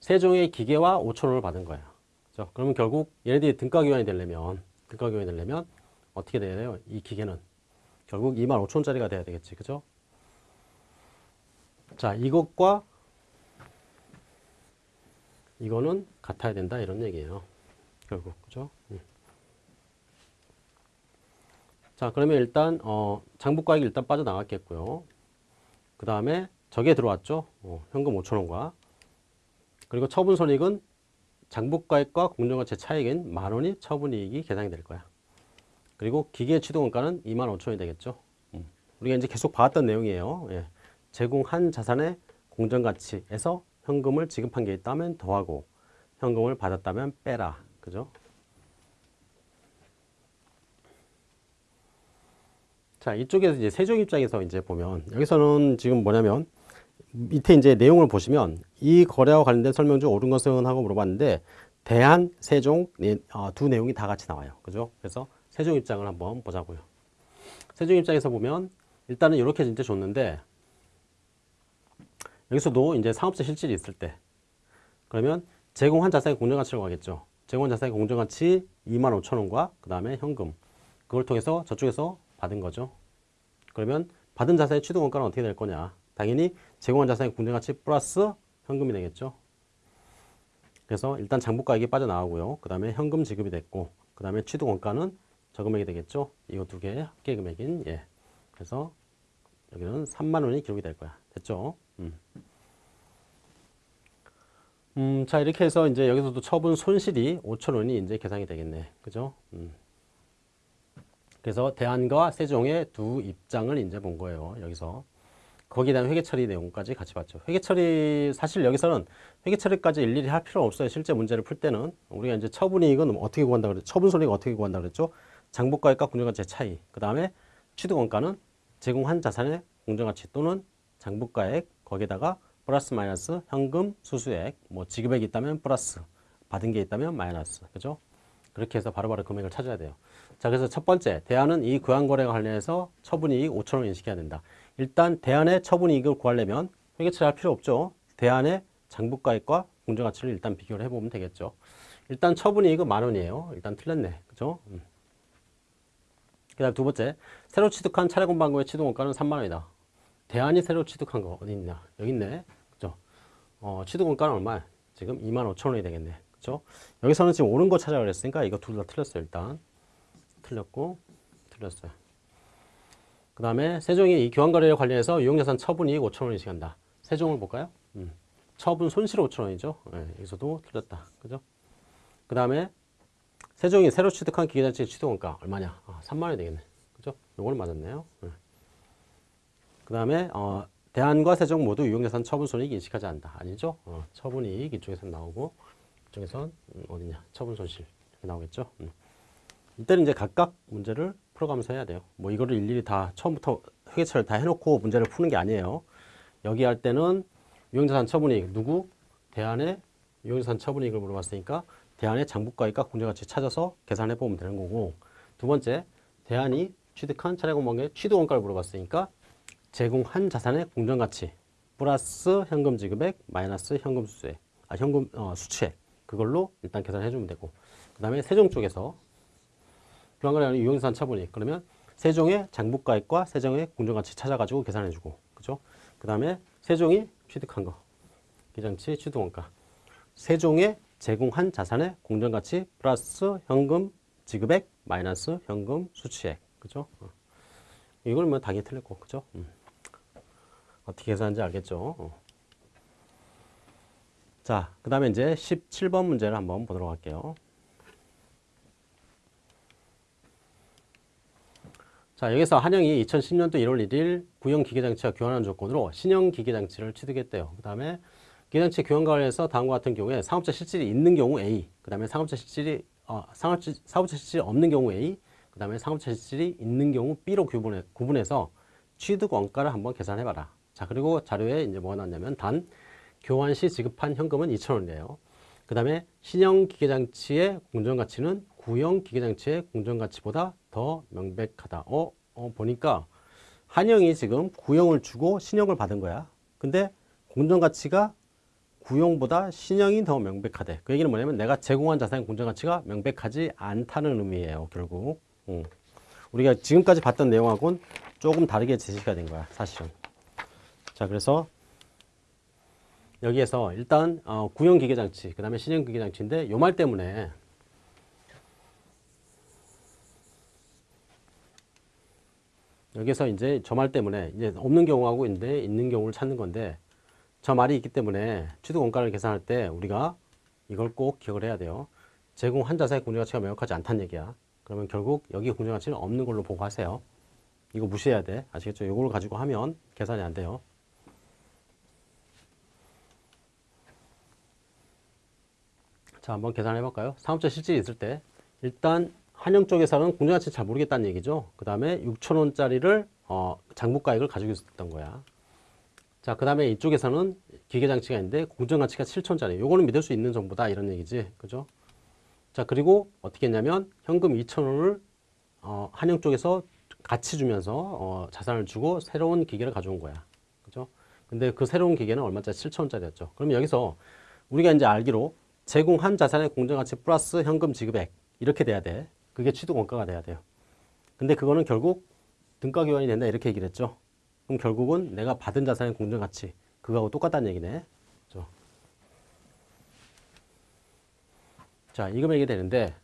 Speaker 1: 세종의 기계와 5천 원을 받은 거야. 그죠? 그러면 결국 얘네들이 등가 교환이 되려면 등가 교환이 되려면 어떻게 돼야 돼요? 이 기계는 결국 25,000원짜리가 돼야 되겠지. 그죠? 자, 이것과 이거는 같아야 된다 이런 얘기예요. 결국 그죠? 음. 자, 그러면 일단 어, 장부가액이 일단 빠져나갔겠고요. 그 다음에 저게 들어왔죠. 어, 현금 5천원과 그리고 처분손익은 장부가액과 공정가치 차익인 만 원이 처분이익이 계산이 될 거야. 그리고 기계 취득원가는 2만 5천원이 되겠죠. 음. 우리가 이제 계속 봐왔던 내용이에요. 예. 제공한 자산의 공정가치에서 현금을 지급한 게 있다면 더하고 현금을 받았다면 빼라. 그죠? 자, 이쪽에서 이제 세종 입장에서 이제 보면 여기서는 지금 뭐냐면 밑에 이제 내용을 보시면 이 거래와 관련된 설명 중 옳은 것은 하고 물어봤는데 대한, 세종 어, 두 내용이 다 같이 나와요. 그죠? 그래서 세종 입장을 한번 보자고요. 세종 입장에서 보면 일단은 이렇게 이제 줬는데 여기서도 이제 상업자 실질이 있을 때 그러면 제공한 자산의 공정가치를 구하겠죠. 제공한 자산의 공정가치 2만 5천 원과 그 다음에 현금 그걸 통해서 저쪽에서 받은 거죠. 그러면 받은 자산의 취득 원가는 어떻게 될 거냐. 당연히 제공한 자산의 공정가치 플러스 현금이 되겠죠. 그래서 일단 장부가액이 빠져나가고요. 그 다음에 현금 지급이 됐고 그 다음에 취득 원가는 저금액이 되겠죠. 이거 두 개의 합계 금액인 예. 그래서 여기는 3만 원이 기록이 될 거야. 됐죠? 음. 음, 자 이렇게 해서 이제 여기서도 처분 손실이 5천 원이 이제 계산이 되겠네. 그죠? 음. 그래서 대안과 세종의 두 입장을 이제 본 거예요. 여기서. 거기에 대한 회계 처리 내용까지 같이 봤죠. 회계 처리 사실 여기서는 회계 처리까지 일일이 할 필요 없어요. 실제 문제를 풀 때는 우리가 이제 처분이익은 어떻게 구한다 그랬죠? 처분 손익 어떻게 구한다 그랬죠? 장부가액과 공정가치의 차이. 그 다음에 취득원가는 제공한 자산의 공정가치 또는 장부가액 거기에다가 플러스 마이너스 현금 수수액 뭐 지급액이 있다면 플러스 받은 게 있다면 마이너스 그죠? 그렇게 해서 바로바로 금액을 찾아야 돼요. 자 그래서 첫 번째 대안은 이 교환거래와 관련해서 처분이익 5천 원 인식해야 된다. 일단 대안의 처분이익을 구하려면 회계처리 할 필요 없죠. 대안의 장부가액과 공정가치를 일단 비교를 해보면 되겠죠. 일단 처분이익은 만 원이에요. 일단 틀렸네. 그죠? 음. 그 다음 두 번째 새로 취득한 차례공방구의 취득원가는 3만 원이다. 대안이 새로 취득한 거 어디 있냐? 여기 있네. 그죠? 어, 취득원가는 얼마야? 지금 2만 5천 원이 되겠네. 그죠? 여기서는 지금 옳은 거 찾아 그랬으니까 이거 둘 다 틀렸어요. 일단 틀렸고 틀렸어요. 그 다음에 세종이 이 교환거래에 관련해서 유용자산 처분이익 5천 원인식 한다. 세종을 볼까요? 음. 처분 손실 5천 원이죠. 네, 여기서도 틀렸다. 그죠? 그 다음에 세종이 새로 취득한 기계자치 취득원가 얼마냐? 아, 3만 원이 되겠네. 그죠? 요거는 맞았네요. 네. 그 다음에 어, 대안과 세종 모두 유용자산 처분 손익 인식하지 않는다. 아니죠? 어, 처분이익 이쪽에서 나오고 이쪽에선 음, 어디냐? 처분 손실 나오겠죠? 음. 이때는 이제 각각 문제를 풀어가면서 해야 돼요. 뭐 이거를 일일이 다 처음부터 회계처를 다 해놓고 문제를 푸는 게 아니에요. 여기 할 때는 유용자산 처분이익 누구? 대안의 유용자산 처분이익을 물어봤으니까 대안의 장부가액과 공정가치 찾아서 계산해 보면 되는 거고 두 번째 대안이 취득한 차례공방의 취득원가를 물어봤으니까 제공한 자산의 공정가치 플러스 현금 지급액 마이너스 현금 수수액 아 현금 어, 수취액 그걸로 일단 계산해 주면 되고 그 다음에 세종 쪽에서 교환거래하는 유용자산 처분이익 그러면 세종의 장부가액과 세종의 공정가치 찾아가지고 계산해 주고. 그죠? 그 다음에 세종이 취득한 거. 기장치 취득원가. 세종의 제공한 자산의 공정가치 플러스 현금 지급액 마이너스 현금 수취액. 그죠? 어. 이걸 뭐 당연히 틀렸고. 그죠? 음. 어떻게 계산하는지 알겠죠? 어. 자, 그 다음에 이제 17번 문제를 한번 보도록 할게요. 자, 여기서 한영이 2010년도 1월 1일 구형 기계장치와 교환하는 조건으로 신형 기계장치를 취득했대요. 그 다음에 기계장치 교환 관련해서 다음과 같은 경우에 상업자 실질이 있는 경우 A, 그 다음에 상업자 실질이 어, 상업자, 사업자 실질이 없는 경우 A, 그 다음에 상업자 실질이 있는 경우 B로 구분해, 구분해서 취득 원가를 한번 계산해봐라. 자, 그리고 자료에 이제 뭐가 나왔냐면 단 교환 시 지급한 현금은 2,000원이에요. 그 다음에 신형 기계장치의 공정가치는 구형 기계장치의 공정가치보다 더 명백하다. 어, 어, 보니까 한영이 지금 구형을 주고 신형을 받은 거야. 근데 공정가치가 구형보다 신형이 더 명백하대. 그 얘기는 뭐냐면 내가 제공한 자산의 공정가치가 명백하지 않다는 의미예요. 결국. 음. 우리가 지금까지 봤던 내용하고는 조금 다르게 제시가 된 거야. 사실은. 자 그래서 여기에서 일단 어, 구형 기계장치, 그 다음에 신형 기계장치인데 요 말 때문에 여기서 이제 저 말 때문에 이제 없는 경우하고 있는데 있는 경우를 찾는 건데 저 말이 있기 때문에 취득 원가를 계산할 때 우리가 이걸 꼭 기억을 해야 돼요. 제공 한 자사의 공정가치가 명확하지 않다는 얘기야. 그러면 결국 여기 공정가치는 없는 걸로 보고 하세요. 이거 무시해야 돼. 아시겠죠? 이걸 가지고 하면 계산이 안 돼요. 자, 한번 계산해 볼까요? 사업자 실질이 있을 때 일단 한영 쪽에서는 공정가치 잘 모르겠다는 얘기죠. 그 다음에 6천 원짜리를 어, 장부가액을 가지고 있었던 거야. 자, 그 다음에 이쪽에서는 기계장치가 있는데 공정가치가 7천 원짜리. 요거는 믿을 수 있는 정보다 이런 얘기지. 그죠? 자, 그리고 어떻게 했냐면 현금 2천 원을 어, 한영 쪽에서 같이 주면서 어, 자산을 주고 새로운 기계를 가져온 거야. 그죠? 근데 그 새로운 기계는 얼마짜리? 7천 원짜리였죠. 그러면 여기서 우리가 이제 알기로 제공한 자산의 공정가치 플러스 현금 지급액 이렇게 돼야 돼. 그게 취득 원가가 돼야 돼요. 근데 그거는 결국 등가 교환이 된다 이렇게 얘기를 했죠. 그럼 결국은 내가 받은 자산의 공정 가치 그거하고 똑같다는 얘기네. 그죠? 자, 이 금액이 되는데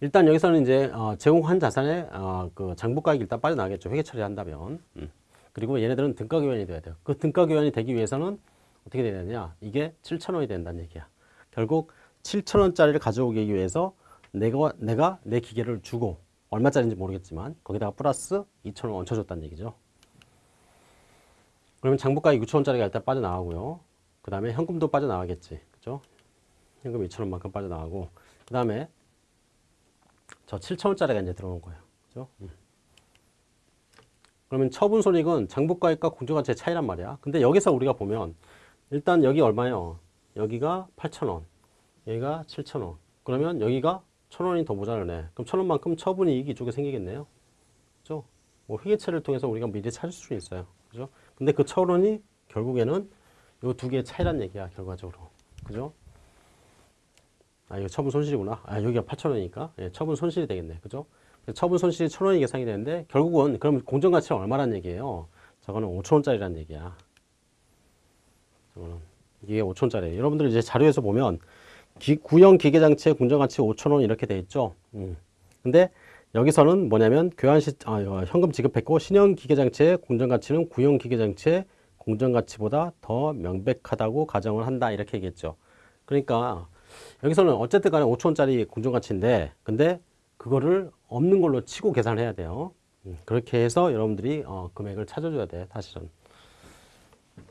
Speaker 1: 일단 여기서는 이제 어, 제공한 자산의 어, 그 장부가액이 일단 빠져나가겠죠. 회계 처리한다면. 음. 그리고 얘네들은 등가 교환이 돼야 돼요. 그 등가 교환이 되기 위해서는 어떻게 되냐? 이게 7,000원이 된다는 얘기야. 결국 7,000원짜리를 가져오기 위해서 내가 내가 내 기계를 주고 얼마짜리인지 모르겠지만 거기다가 플러스 2,000원 얹혀줬다는 얘기죠. 그러면 장부가액 6,000원짜리가 일단 빠져나가고요. 그 다음에 현금도 빠져나가겠지. 그죠? 현금 2,000원만큼 빠져나가고 그 다음에 저 7,000원짜리가 이제 들어오는 거예요. 그죠? 음. 그러면 처분 손익은 장부가액과 공정가치의 차이란 말이야. 근데 여기서 우리가 보면 일단 여기 얼마예요? 여기가 8,000원, 여기가 7,000원. 그러면 여기가 1,000원이 더 모자라네. 그럼 1,000원만큼 처분 이익이 이쪽에 생기겠네요. 그죠? 뭐 회계처를 통해서 우리가 미리 찾을 수 있어요. 그죠? 근데 그 1,000원이 결국에는 이두 개의 차이란 얘기야, 결과적으로. 그죠? 아, 이거 처분 손실이구나. 아, 여기가 8,000원이니까. 예, 처분 손실이 되겠네. 그죠? 처분 손실이 1,000원이 계산이 되는데 결국은 그럼 공정가치는 얼마란 얘기예요? 저거는 5,000원짜리란 얘기야. 저거는 이게 5,000원짜리. 여러분들 이제 자료에서 보면 기, 구형 기계장치의 공정가치 5,000원 이렇게 돼 있죠. 음. 근데 여기서는 뭐냐면 교환 시 아, 현금 지급했고 신형 기계장치의 공정가치는 구형 기계장치의 공정가치보다 더 명백하다고 가정을 한다 이렇게 얘기했죠. 그러니까 여기서는 어쨌든 간에 5천원짜리 공정가치인데 근데 그거를 없는 걸로 치고 계산을 해야 돼요. 음, 그렇게 해서 여러분들이 어, 금액을 찾아줘야 돼 사실은.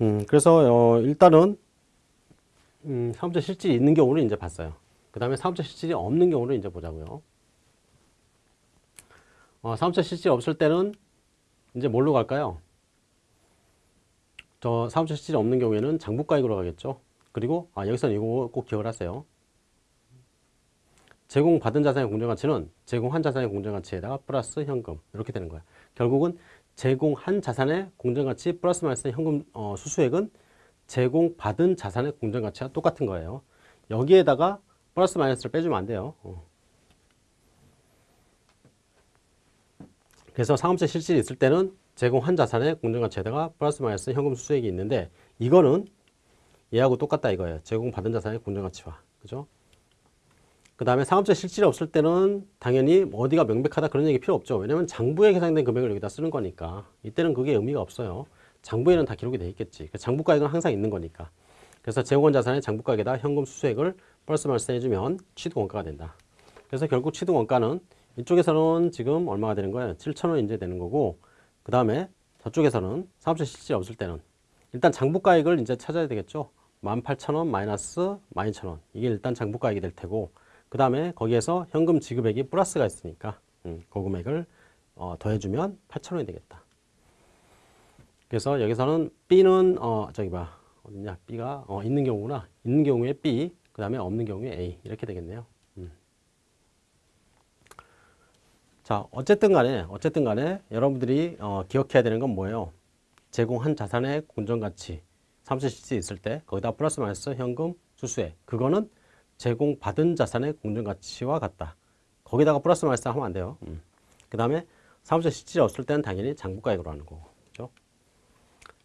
Speaker 1: 음, 그래서 어, 일단은 음, 사업자 실질이 있는 경우를 이제 봤어요. 그 다음에 사업자 실질이 없는 경우를 이제 보자고요. 어, 사업자 실질이 없을 때는 이제 뭘로 갈까요? 저 사업자 실질이 없는 경우에는 장부가액으로 가겠죠. 그리고 아, 여기서는 이거 꼭 기억을 하세요. 제공받은 자산의 공정가치는 제공한 자산의 공정가치에다가 플러스 현금 이렇게 되는 거야. 결국은 제공한 자산의 공정가치 플러스 마이너스 현금 어, 수수액은 제공받은 자산의 공정가치와 똑같은 거예요. 여기에다가 플러스 마이너스를 빼주면 안 돼요. 어. 그래서 상업세 실질이 있을 때는 제공한 자산의 공정가치에다가 플러스 마이너스 현금 수수액이 있는데 이거는 얘하고 똑같다 이거예요. 제공받은 자산의 공정가치와. 그죠? 그 다음에 상업자 실질이 없을 때는 당연히 어디가 명백하다 그런 얘기 필요 없죠. 왜냐면 장부에 계산된 금액을 여기다 쓰는 거니까 이때는 그게 의미가 없어요. 장부에는 다 기록이 돼 있겠지. 장부가액은 항상 있는 거니까. 그래서 재원 자산의 장부가액에다 현금 수수액을 플러스 마이너스 해주면 취득 원가가 된다. 그래서 결국 취득 원가는 이쪽에서는 지금 얼마가 되는 거예요? 7천원 이제 되는 거고 그 다음에 저쪽에서는 사업자 실질이 없을 때는 일단 장부가액을 이제 찾아야 되겠죠. 18,000원 마이너스 12,000원 이게 일단 장부가액이 될 테고 그 다음에 거기에서 현금 지급액이 플러스가 있으니까 음, 그 금액을 어, 더해주면 8,000원이 되겠다. 그래서 여기서는 B는 어, 저기 봐 어딨냐 B가 어, 있는 경우구나 있는 경우에 B 그 다음에 없는 경우에 A 이렇게 되겠네요. 음. 자 어쨌든 간에 어쨌든 간에 여러분들이 어, 기억해야 되는 건 뭐예요? 제공한 자산의 공정가치 실지 있을 때 거기다 플러스 마이너스 현금 수수액 그거는 제공받은 자산의 공정가치와 같다. 거기다가 플러스 마이너스 하면 안 돼요. 음. 그 다음에 사무실 실질이 없을 때는 당연히 장부가액으로 하는 거고.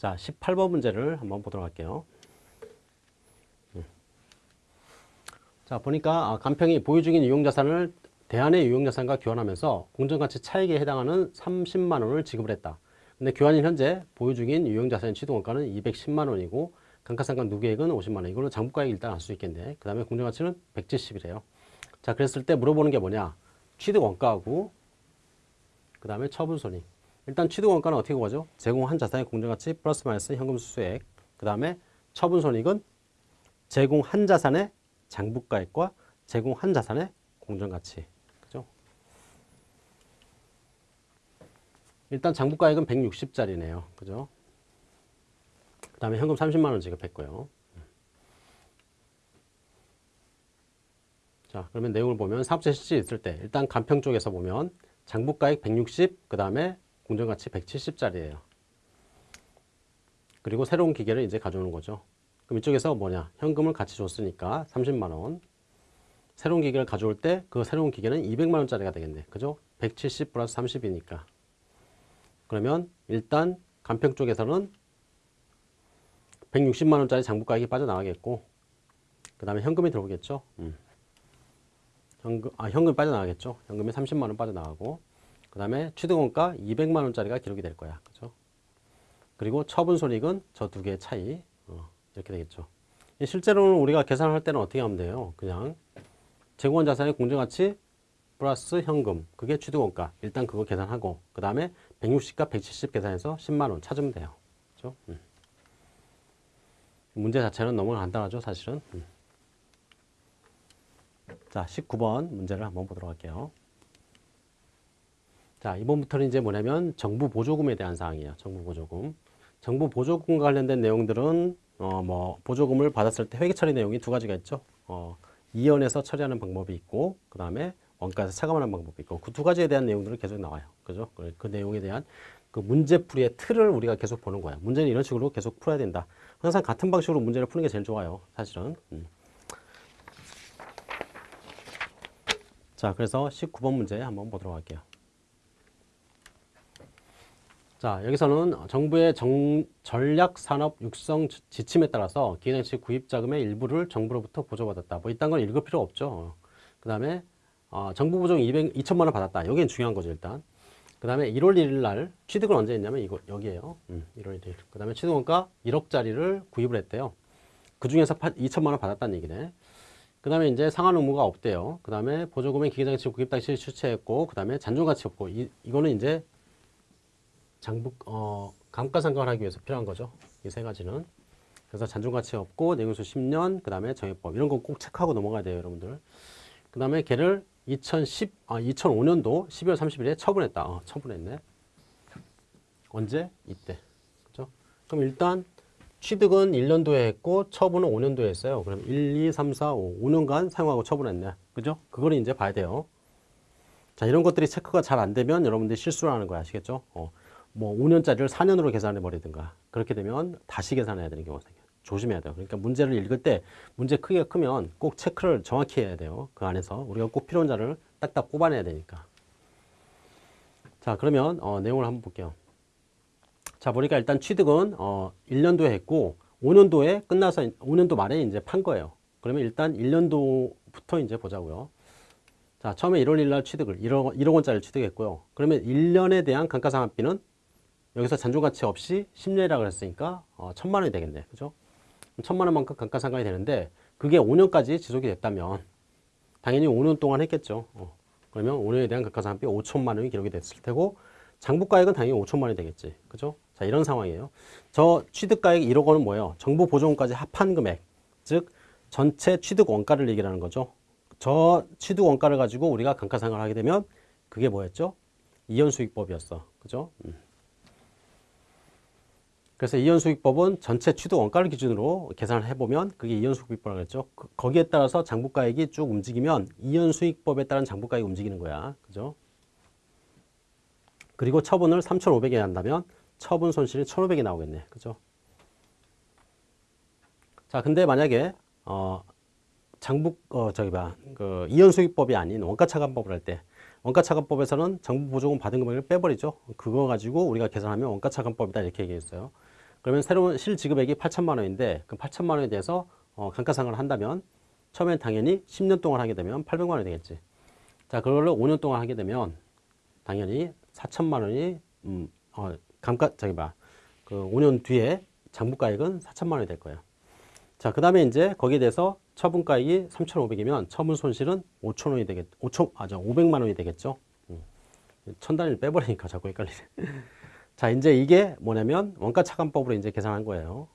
Speaker 1: 자, 18번 문제를 한번 보도록 할게요. 음. 자, 보니까 아, 간평이 보유 중인 유용자산을 대안의 유용자산과 교환하면서 공정가치 차익에 해당하는 30만 원을 지급을 했다. 근데 교환인 현재 보유 중인 유용자산의 취득원가는 210만 원이고 감가상각 누계액은 50만 원. 이걸로 장부가액 일단 알 수 있겠네. 그 다음에 공정가치는 170이래요. 자, 그랬을 때 물어보는 게 뭐냐? 취득원가하고 그 다음에 처분손익. 일단 취득원가는 어떻게 구하죠? 제공한 자산의 공정가치 플러스 마이너스 현금 수수액. 그 다음에 처분손익은 제공한 자산의 장부가액과 제공한 자산의 공정가치. 그죠? 일단 장부가액은 160짜리네요. 그죠? 그 다음에 현금 30만 원 지급했고요. 자, 그러면 내용을 보면 사업자 실질 있을 때 일단 간평 쪽에서 보면 장부가액 160, 그 다음에 공정가치 170짜리예요. 그리고 새로운 기계를 이제 가져오는 거죠. 그럼 이쪽에서 뭐냐? 현금을 같이 줬으니까 30만 원. 새로운 기계를 가져올 때 그 새로운 기계는 200만 원짜리가 되겠네. 그죠? 170 플러스 30이니까. 그러면 일단 간평 쪽에서는 160만 원짜리 장부가액이 빠져나가겠고 그 다음에 현금이 들어오겠죠. 음. 현금, 아, 현금이 빠져나가겠죠. 현금이 30만 원 빠져나가고 그 다음에 취득원가 200만 원짜리가 기록이 될 거야. 그죠? 그리고 처분 손익은 저 두 개의 차이 어, 이렇게 되겠죠. 실제로는 우리가 계산을 할 때는 어떻게 하면 돼요? 그냥 제공한 자산의 공정가치 플러스 현금 그게 취득원가 일단 그거 계산하고 그 다음에 160과 170 계산해서 10만 원 찾으면 돼요. 그죠? 음. 문제 자체는 너무 간단하죠, 사실은. 음. 자, 19번 문제를 한번 보도록 할게요. 자, 이번부터는 이제 뭐냐면 정부 보조금에 대한 사항이에요. 정부 보조금. 정부 보조금과 관련된 내용들은 어, 뭐 보조금을 받았을 때 회계 처리 내용이 두 가지가 있죠. 어, 이연에서 처리하는 방법이 있고 그 다음에 원가에서 차감하는 방법이 있고 그 두 가지에 대한 내용들은 계속 나와요. 그죠? 그, 그 내용에 대한 그 문제풀이의 틀을 우리가 계속 보는 거야. 문제는 이런 식으로 계속 풀어야 된다. 항상 같은 방식으로 문제를 푸는 게 제일 좋아요. 사실은. 음. 자, 그래서 19번 문제 한번 보도록 할게요. 자, 여기서는 정부의 정, 전략산업 육성 지침에 따라서 기획장치 구입 자금의 일부를 정부로부터 보조받았다. 뭐 이딴 건 읽을 필요 없죠. 그 다음에 어, 정부 보조 200, 2천만 원 받았다. 여기는 중요한 거죠, 일단. 그 다음에 1월 1일 날 취득은 언제 했냐면 이거 여기에요. 음, 1월 1일. 그 다음에 취득원가 1억짜리를 구입을 했대요. 그 중에서 2천만 원 받았다는 얘기네. 그 다음에 이제 상한 의무가 없대요. 그 다음에 보조금의 기계장치 구입 당시 추체했고, 그 다음에 잔존가치 없고, 이, 이거는 이제 장부, 어, 감가상각을 하기 위해서 필요한 거죠. 이 세 가지는. 그래서 잔존가치 없고, 내용수 10년, 그 다음에 정액법. 이런 거꼭 체크하고 넘어가야 돼요, 여러분들. 그 다음에 걔를 2010, 아, 2005년도 12월 30일에 처분했다. 어, 처분했네. 언제? 이때. 그죠? 그럼 일단 취득은 1년도에 했고 처분은 5년도에 했어요. 그럼 1, 2, 3, 4, 5. 5년간 사용하고 처분했네. 그죠? 그걸 이제 봐야 돼요. 자, 이런 것들이 체크가 잘 안 되면 여러분들이 실수를 하는 거야. 아시겠죠? 어, 뭐 5년짜리를 4년으로 계산해 버리든가. 그렇게 되면 다시 계산해야 되는 경우가 생겨요. 조심해야 돼요. 그러니까 문제를 읽을 때 문제 크기가 크면 꼭 체크를 정확히 해야 돼요. 그 안에서 우리가 꼭 필요한 자를 딱딱 뽑아내야 되니까. 자, 그러면 어, 내용을 한번 볼게요. 자, 보니까 일단 취득은 어, 1년도에 했고 5년도에 끝나서 5년도 말에 이제 판 거예요. 그러면 일단 1년도부터 이제 보자고요. 자, 처음에 1월 1일 날 취득을 1억, 1억 원짜리를 취득했고요. 그러면 1년에 대한 감가상각비는 여기서 잔존가치 없이 10년이라고 그랬으니까 어, 천만 원이 되겠네. 그죠? 천만 원만큼 감가상각이 되는데 그게 5년까지 지속이 됐다면 당연히 5년 동안 했겠죠. 어. 그러면 5년에 대한 감가상각비 5천만 원이 기록이 됐을 테고 장부가액은 당연히 5천만 원이 되겠지. 그죠? 자, 이런 상황이에요. 저 취득가액 1억 원은 뭐예요? 정부 보조금까지 합한 금액. 즉 전체 취득 원가를 얘기하는 거죠. 저 취득 원가를 가지고 우리가 감가상각을 하게 되면 그게 뭐였죠? 이연수익법이었어. 그죠? 음. 그래서 이연수익법은 전체 취득 원가를 기준으로 계산을 해보면 그게 이연수익법이라고 했죠. 그, 거기에 따라서 장부가액이 쭉 움직이면 이연수익법에 따른 장부가액이 움직이는 거야. 그죠? 그리고 처분을 3,500에 한다면 처분 손실이 1,500이 나오겠네. 그죠? 자, 근데 만약에 어 장북 어 저기 봐그 이연 수익법이 아닌 원가 차감법을 할 때 원가 차감법에서는 정부 보조금 받은 금액을 빼버리죠. 그거 가지고 우리가 계산하면 원가 차감법이다 이렇게 얘기했어요. 그러면 새로운 실지급액이 8천만 원인데 그 8천만 원에 대해서 어, 감가상각을 한다면 처음엔 당연히 10년 동안 하게 되면 800만 원이 되겠지. 자, 그걸로 5년 동안 하게 되면 당연히 4천만 원이 음, 어, 감가 저기 봐. 그 5년 뒤에 장부가액은 4천만 원이 될 거예요. 자, 그다음에 이제 거기에 대해서 처분가액이 3,500이면 처분 손실은 5천 원이 되겠 5천 아, 저 500만 원이 되겠죠. 음. 천 단위를 빼버리니까 자꾸 헷갈리네. 자, 이제 이게 뭐냐면 원가 차감법으로 이제 계산한 거예요.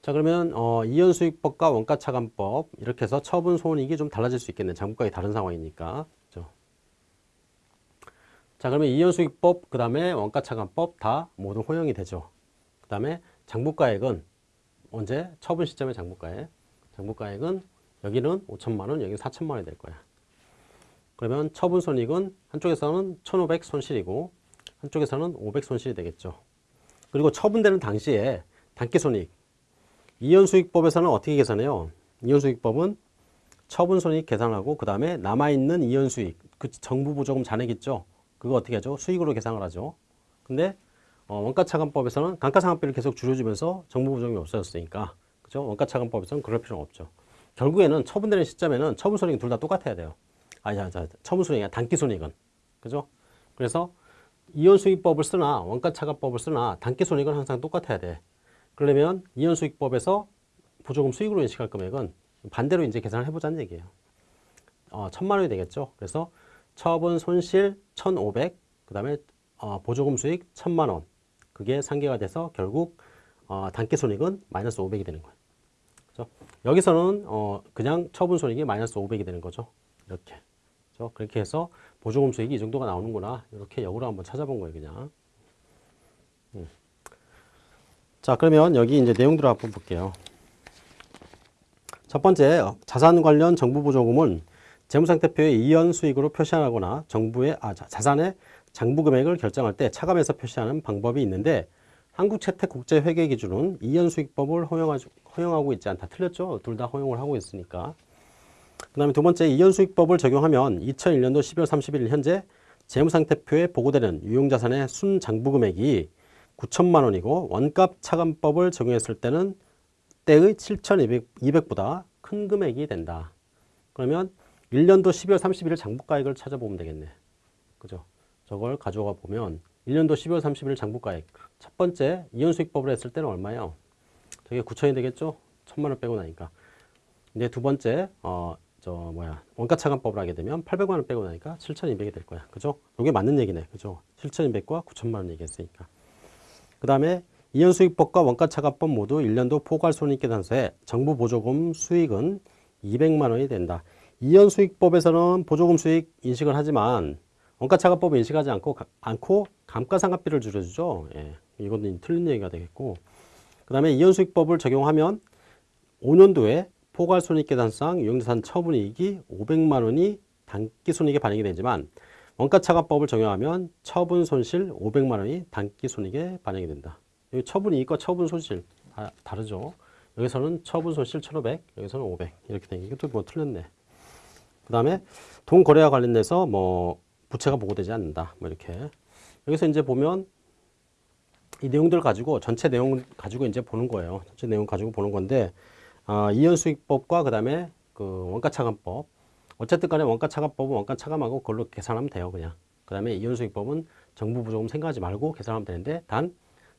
Speaker 1: 자, 그러면 어, 이연수익법과 원가 차감법 이렇게 해서 처분 손익이 좀 달라질 수 있겠네. 장부가액이 다른 상황이니까. 그죠? 자, 그러면 이연수익법 그 다음에 원가 차감법 다 모두 허용이 되죠. 그 다음에 장부가액은 언제 처분 시점의 장부가액. 장부가액은 여기는 5천만 원, 여기는 4천만 원이 될 거야. 그러면 처분 손익은 한쪽에서는 1,500 손실이고 한쪽에서는 500 손실이 되겠죠. 그리고 처분되는 당시에 단기 손익. 이연수익법에서는 어떻게 계산해요? 이연수익법은 처분 손익 계산하고 그 다음에 남아있는 이연수익, 그 정부 보조금 잔액 있죠? 그거 어떻게 하죠? 수익으로 계산을 하죠. 근데 어, 원가차감법에서는 감가상각비를 계속 줄여주면서 정부 보조금이 없어졌으니까 그죠? 원가차감법에서는 그럴 필요는 없죠. 결국에는 처분되는 시점에는 처분 손익이 둘다 똑같아야 돼요. 아, 자, 자, 처분 손익이 아니라 단기 손익은 그죠? 그래서 이연수익법을 쓰나 원가차감법을 쓰나 단기 손익은 항상 똑같아야 돼. 그러려면 이연수익법에서 보조금 수익으로 인식할 금액은 반대로 이제 계산을 해보자는 얘기예요. 어, 천만 원이 되겠죠. 그래서 처분 손실 1,500, 그 다음에 어, 보조금 수익 1,000만 원. 그게 상계가 돼서 결국 어, 단기 손익은 마이너스 500이 되는 거예요. 그렇죠? 여기서는 어, 그냥 처분 손익이 마이너스 500이 되는 거죠. 이렇게. 그렇죠? 그렇게 해서 보조금 수익이 이 정도가 나오는구나. 이렇게 역으로 한번 찾아본 거예요, 그냥. 음. 자, 그러면 여기 이제 내용들을 한번 볼게요. 첫 번째, 자산 관련 정부 보조금은 재무상태표에 이연 수익으로 표시하거나 정부의 아, 자산의 장부 금액을 결정할 때 차감해서 표시하는 방법이 있는데 한국채택국제회계 기준은 이연 수익법을 허용하고 있지 않다. 틀렸죠? 둘 다 허용을 하고 있으니까. 그 다음에 두 번째 이연 수익법을 적용하면 2001년도 12월 31일 현재 재무상태표에 보고되는 유용자산의 순장부 금액이 9천만 원이고 원값 차감법을 적용했을 때는 때의 7,200보다 큰 금액이 된다. 그러면 1년도 12월 31일 장부가액을 찾아보면 되겠네. 그죠? 저걸 가져가 보면 1년도 12월 31일 장부가액 첫 번째 이연수익법을 했을 때는 얼마예요? 저게 9천이 되겠죠? 천만 원 빼고 나니까. 이제 두 번째 어 저 뭐야 원가 차감법을 하게 되면 800만 원 빼고 나니까 7,200이 될 거야. 그죠? 이게 맞는 얘기네. 그죠? 7,200과 9천만 원 얘기했으니까. 그 다음에 이연수익법과 원가차감법 모두 1년도 포괄손익계산서에 정부 보조금 수익은 200만 원이 된다. 이연수익법에서는 보조금 수익 인식을 하지만 원가차감법은 인식하지 않고, 않고 감가상각비를 줄여주죠. 예, 이건 틀린 얘기가 되겠고 그 다음에 이연수익법을 적용하면 5년도에 포괄손익계산상 유형자산 처분이익이 500만 원이 단기손익에 반영이 되지만 원가차감법을 적용하면 처분 손실 500만 원이 단기 손익에 반영이 된다. 여기 처분 이익과 처분 손실 다, 다르죠. 여기서는 처분 손실 1,500, 여기서는 500 이렇게 되는 이것도 뭐 틀렸네. 그 다음에 돈 거래와 관련돼서 뭐 부채가 보고되지 않는다. 뭐 이렇게 여기서 이제 보면 이 내용들 가지고 전체 내용 가지고 이제 보는 거예요. 전체 내용 가지고 보는 건데 아, 이연수익법과 그 다음에 그 원가차감법 어쨌든 간에 원가 차감법은 원가 차감하고 그걸로 계산하면 돼요. 그냥. 그 다음에 이연수익법은 정부 보조금 생각하지 말고 계산하면 되는데 단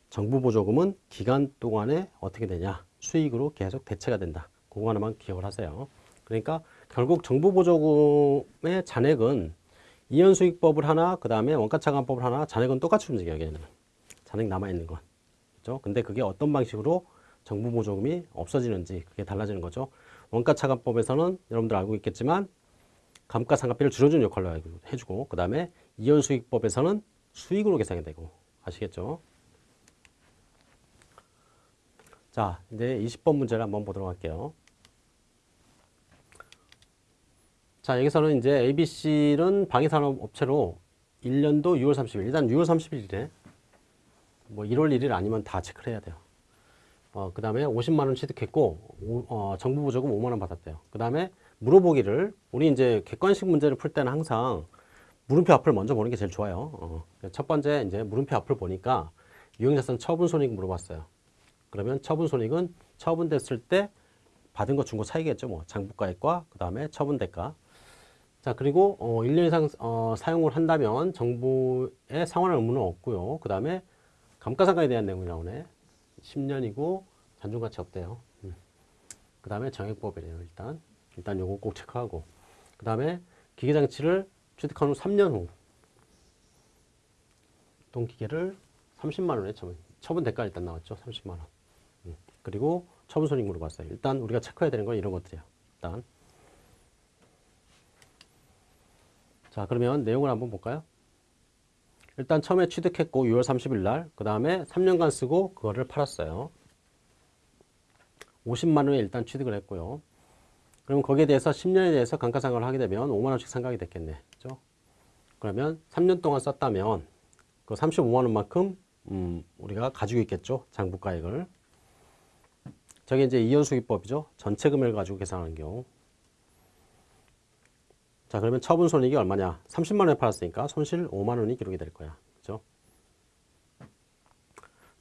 Speaker 1: 정부 보조금은 기간 동안에 어떻게 되냐. 수익으로 계속 대체가 된다. 그거 하나만 기억을 하세요. 그러니까 결국 정부 보조금의 잔액은 이연수익법을 하나, 그 다음에 원가차감법을 하나, 잔액은 똑같이 움직여요. 걔는. 잔액 남아있는 건. 그죠? 근데 그게 어떤 방식으로 정부 보조금이 없어지는지 그게 달라지는 거죠. 원가차감법에서는 여러분들 알고 있겠지만 감가상각비를 줄여주는 역할을 해주고 그 다음에 이연수익법에서는 수익으로 계산이 되고 아시겠죠? 자 이제 20번 문제를 한번 보도록 할게요. 자 여기서는 이제 ABC는 방위산업업체로 1년도 6월 30일 일단 6월 30일이래 뭐 1월 1일 아니면 다 체크를 해야 돼요. 어, 그 다음에 50만 원 취득했고, 오, 어, 정부 보조금 5만 원 받았대요. 그 다음에 물어보기를, 우리 이제 객관식 문제를 풀 때는 항상 물음표 앞을 먼저 보는 게 제일 좋아요. 어, 첫 번째 이제 물음표 앞을 보니까 유형자산 처분 손익 물어봤어요. 그러면 처분 손익은 처분됐을 때 받은 거 준 거 차이겠죠. 뭐 장부가액과 그 다음에 처분 대가. 자 그리고 어, 1년 이상 어, 사용을 한다면 정부에 상환할 의무는 없고요. 그 다음에 감가상각에 대한 내용이 나오네. 10년이고 잔존 가치 없대요. 음. 그 다음에 정액법이래요. 일단 일단 요거 꼭 체크하고 그 다음에 기계장치를 취득한 후 3년 후 동기계를 30만 원에 처분 처분 대가 일단 나왔죠. 30만 원. 음. 그리고 처분 손익 물어봤어요. 일단 우리가 체크해야 되는 건 이런 것들이에요. 일단 자 그러면 내용을 한번 볼까요? 일단 처음에 취득했고 6월 30일 날, 그 다음에 3년간 쓰고 그거를 팔았어요. 50만 원에 일단 취득을 했고요. 그럼 거기에 대해서 10년에 대해서 감가상각을 하게 되면 5만 원씩 상각이 됐겠네. 그죠? 그러면 3년 동안 썼다면 그 35만 원만큼 음, 우리가 가지고 있겠죠. 장부가액을. 저게 이제 이연수기법이죠. 전체 금액을 가지고 계산하는 경우. 자, 그러면 처분 손익이 얼마냐? 30만 원에 팔았으니까 손실 5만 원이 기록이 될 거야. 그죠?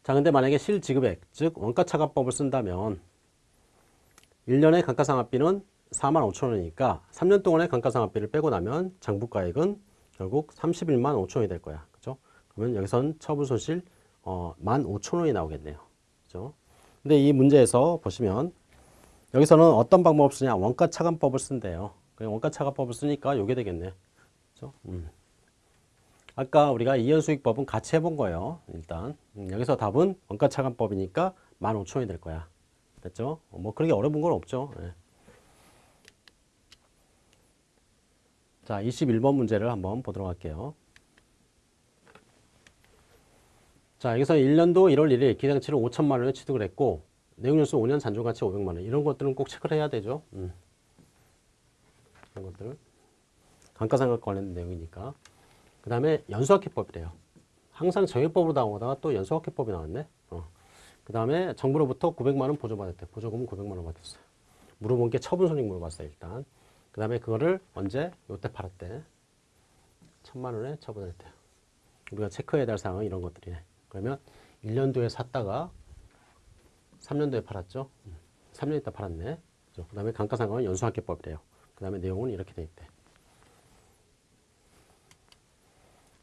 Speaker 1: 자, 근데 만약에 실지급액, 즉 원가 차감법을 쓴다면 1년의 감가상각비는 4만 5천 원이니까 3년 동안의 감가상각비를 빼고 나면 장부가액은 결국 31만 5천 원이 될 거야. 그죠? 그러면 여기선 처분 손실 어, 1만 5천 원이 나오겠네요. 그죠? 근데 이 문제에서 보시면 여기서는 어떤 방법을 쓰냐? 원가 차감법을 쓴대요. 그냥 원가 차감법을 쓰니까 요게 되겠네. 그죠? 음. 아까 우리가 이연수익법은 같이 해본 거예요. 일단 음, 여기서 답은 원가 차감법이니까 15,000원이 될 거야. 됐죠? 어, 뭐 그렇게 어려운 건 없죠. 예. 자, 21번 문제를 한번 보도록 할게요. 자, 여기서 1년도 1월 1일 기장치를 5천만 원에 취득을 했고 내용연수 5년 잔존가치 500만 원 이런 것들은 꼭 체크를 해야 되죠. 음. 이런 것들 감가상각 관련 내용이니까 그 다음에 연수학회법이래요. 항상 정액법으로 나오다가 또 연수학회법이 나왔네. 어. 그 다음에 정부로부터 900만 원 보조받았대. 보조금은 900만 원 받았어요. 물어본 게 처분손익 물어봤어요. 일단. 그 다음에 그거를 언제? 요때 팔았대. 천만 원에 처분을 했대요. 우리가 체크해야 될 사항은 이런 것들이네. 그러면 1년도에 샀다가 3년도에 팔았죠. 3년 있다 팔았네. 그 다음에 감가상각은 연수학회법이래요. 그 다음에 내용은 이렇게 돼 있대.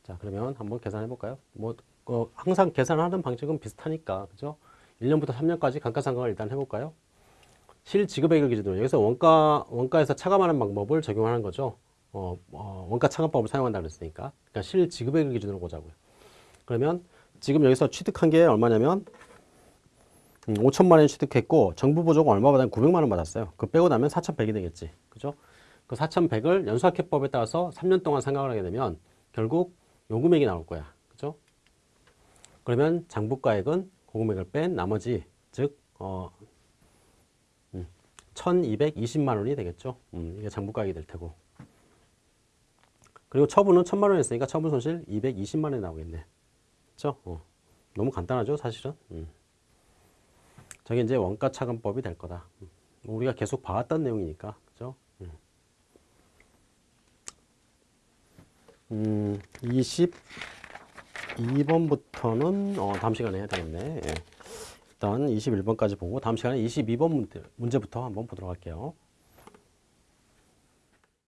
Speaker 1: 자, 그러면 한번 계산해 볼까요? 뭐, 어, 항상 계산하는 방식은 비슷하니까, 그죠? 1년부터 3년까지 감가상각을 일단 해볼까요? 실지급액을 기준으로, 여기서 원가, 원가에서 차감하는 방법을 적용하는 거죠. 어, 어, 원가 차감법을 사용한다 그랬으니까. 그러니까 실지급액을 기준으로 보자고요. 그러면 지금 여기서 취득한 게 얼마냐면, 음, 5천만 원 취득했고 정부 보조금 얼마 받았냐면 900만 원 받았어요. 그 빼고 나면 4,100이 되겠지. 그죠? 그 4,100을 연수학회법에 따라서 3년 동안 생각을 하게 되면 결국 요 금액이 나올 거야. 그죠? 그러면 장부가액은 그 금액을 뺀 나머지 즉 어, 음, 1,220만 원이 되겠죠. 음, 이게 장부가액이 될 테고. 그리고 처분은 1,000만 원 했으니까 처분 손실 220만 원이 나오겠네. 그죠? 어. 너무 간단하죠, 사실은. 음. 저게 이제 원가 차감법이 될 거다. 음. 우리가 계속 봐왔던 내용이니까, 그죠? 음, 22번부터는 어, 다음 시간에 해야 되겠네. 예. 일단 21번까지 보고 다음 시간에 22번 문제, 문제부터 한번 보도록 할게요.